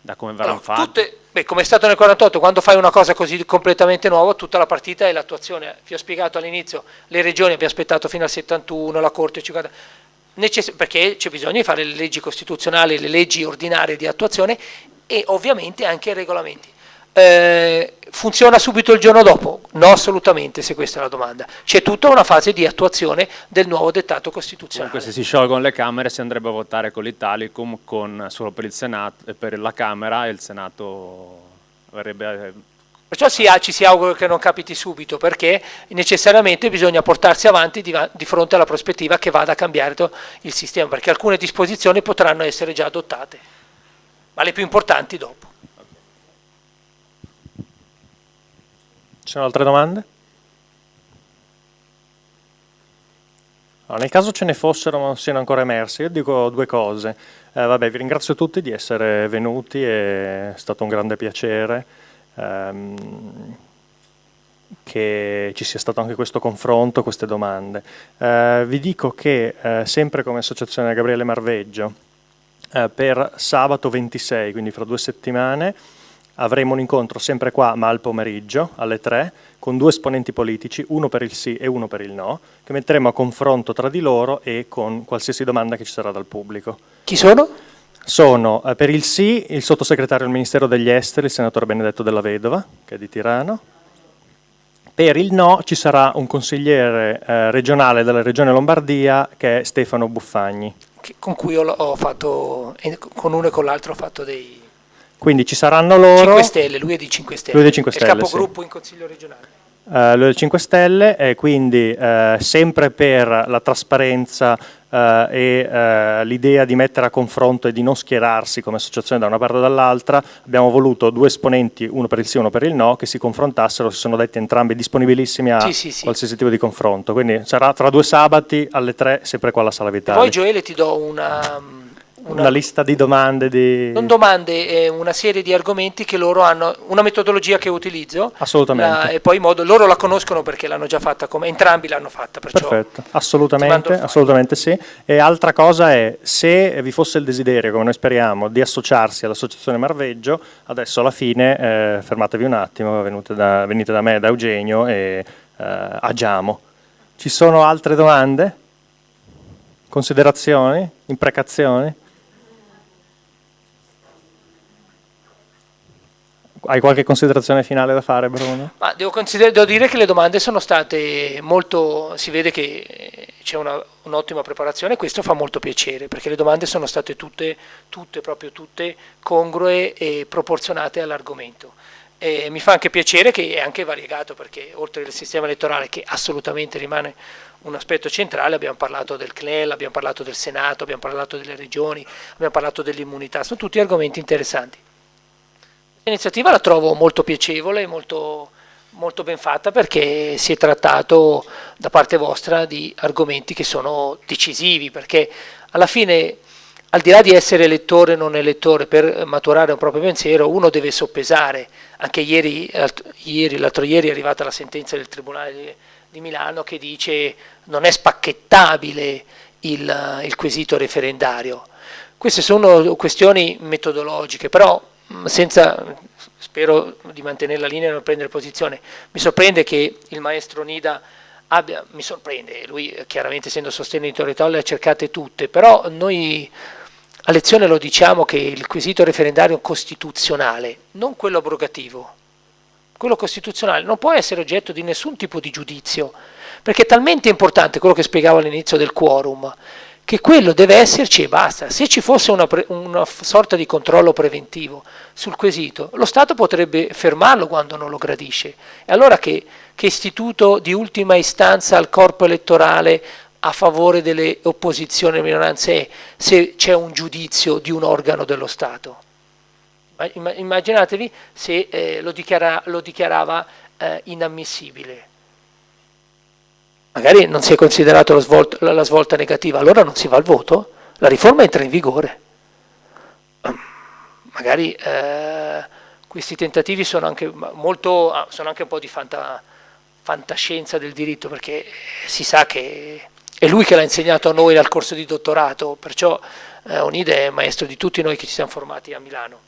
da come verranno fatti. Tutte, beh, come è stato nel 48, quando fai una cosa così completamente nuova, tutta la partita è l'attuazione. Vi ho spiegato all'inizio, le regioni abbiamo aspettato fino al 71, la Corte 50, necess- perché c'è bisogno di fare le leggi costituzionali, le leggi ordinarie di attuazione e ovviamente anche i regolamenti. Eh, funziona subito il giorno dopo? No, assolutamente, se questa è la domanda. C'è tutta una fase di attuazione del nuovo dettato costituzionale. Comunque se si sciolgono le Camere si andrebbe a votare con l'Italicum con, solo per, il Senato, eh, per la Camera e il Senato verrebbe... Perciò si- ci si augura che non capiti subito, perché necessariamente bisogna portarsi avanti di, di fronte alla prospettiva che vada a cambiare il sistema, perché alcune disposizioni potranno essere già adottate, ma le più importanti dopo. Ci sono altre domande? Allora, nel caso ce ne fossero ma non siano ancora emerse, io dico due cose. Eh, vabbè, vi ringrazio tutti di essere venuti, è stato un grande piacere ehm, che ci sia stato anche questo confronto, queste domande. Eh, vi dico che eh, sempre come Associazione Gabriele Marveggio, eh, per sabato 26, quindi fra due settimane, avremo un incontro sempre qua, ma al pomeriggio, alle 3, con due esponenti politici, uno per il sì e uno per il no, che metteremo a confronto tra di loro e con qualsiasi domanda che ci sarà dal pubblico. Chi sono? Sono eh, per il sì il sottosegretario del Ministero degli Esteri, il senatore Benedetto Della Vedova, che è di Tirano. Per il no ci sarà un consigliere eh, regionale della regione Lombardia, che è Stefano Buffagni. che- con cui ho, ho fatto, con uno e con l'altro ho fatto dei Quindi ci saranno loro... 5 Stelle, lui è di 5 Stelle, Lui è di 5 è Stelle, il sì. capogruppo in Consiglio regionale. Eh, lo del 5 Stelle e quindi eh, sempre per la trasparenza eh, e l'idea di mettere a confronto e di non schierarsi come associazione da una parte o dall'altra, abbiamo voluto due esponenti, uno per il sì e uno per il no, che si confrontassero, si sono detti entrambi disponibilissimi a Sì, sì, sì. qualsiasi tipo di confronto. Quindi sarà tra due sabati alle 3, sempre qua alla Sala Vitale. Poi Gioele ti do una, una, una- lista di domande di... non domande, eh, una serie di argomenti che loro hanno, una metodologia che utilizzo Assolutamente. la- e poi modo, loro la conoscono perché l'hanno già fatta, come, entrambi l'hanno fatta, Perfetto, assolutamente, assolutamente sì. E altra cosa è, se vi fosse il desiderio, come noi speriamo, di associarsi all'Associazione Marveggio, adesso alla fine eh, fermatevi un attimo, venite da, venite da me, da Eugenio e eh, agiamo. Ci sono altre domande? Considerazioni? Imprecazioni? Hai qualche considerazione finale da fare, Bruno? Ma devo, devo dire che le domande sono state molto, si vede che eh, c'è un'ottima preparazione, questo fa molto piacere, perché le domande sono state tutte, tutte, proprio tutte congrue e proporzionate all'argomento. E mi fa anche piacere che è anche variegato, perché oltre al sistema elettorale, che assolutamente rimane un aspetto centrale, abbiamo parlato del CNEL, abbiamo parlato del Senato, abbiamo parlato delle regioni, abbiamo parlato dell'immunità, sono tutti argomenti interessanti. L'iniziativa la trovo molto piacevole, molto, molto ben fatta perché si è trattato da parte vostra di argomenti che sono decisivi, perché alla fine al di là di essere elettore o non elettore, per maturare un proprio pensiero, uno deve soppesare. Anche ieri, l'altro ieri è arrivata la sentenza del Tribunale di Milano che dice non è spacchettabile il, il quesito referendario. Queste sono questioni metodologiche, però senza, spero di mantenere la linea e non prendere posizione, mi sorprende che il maestro Nida abbia, mi sorprende, lui chiaramente essendo sostenitore le ha cercate tutte, però noi a lezione lo diciamo che il quesito referendario costituzionale, non quello abrogativo, quello costituzionale non può essere oggetto di nessun tipo di giudizio, perché è talmente importante quello che spiegavo all'inizio del quorum, che quello deve esserci e basta. Se ci fosse una, una, sorta di controllo preventivo sul quesito, lo Stato potrebbe fermarlo quando non lo gradisce. E allora che, che istituto di ultima istanza al corpo elettorale a favore delle opposizioni e minoranze è se c'è un giudizio di un organo dello Stato? Immaginatevi se eh, lo, dichiara, lo, dichiarava eh, inammissibile. Magari non si è considerato la, la svolta negativa, allora non si va al voto, la riforma entra in vigore. Magari eh, questi tentativi sono anche, molto, ah, sono anche un po' di fanta, fantascienza del diritto, perché si sa che è lui che l'ha insegnato a noi dal corso di dottorato, perciò eh, Onide è maestro di tutti noi che ci siamo formati a Milano.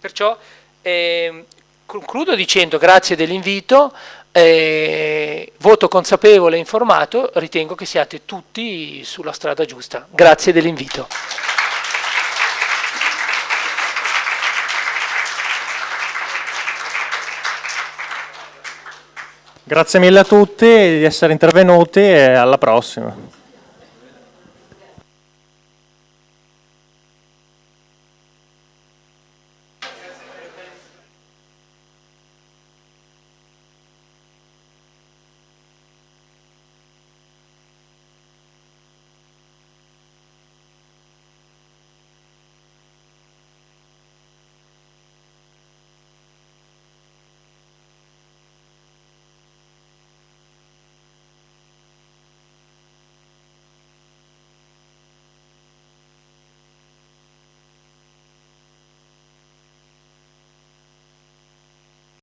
Perciò eh, concludo dicendo grazie dell'invito, eh, voto consapevole e informato, ritengo che siate tutti sulla strada giusta. Grazie dell'invito. Grazie mille a tutti di essere intervenuti e alla prossima.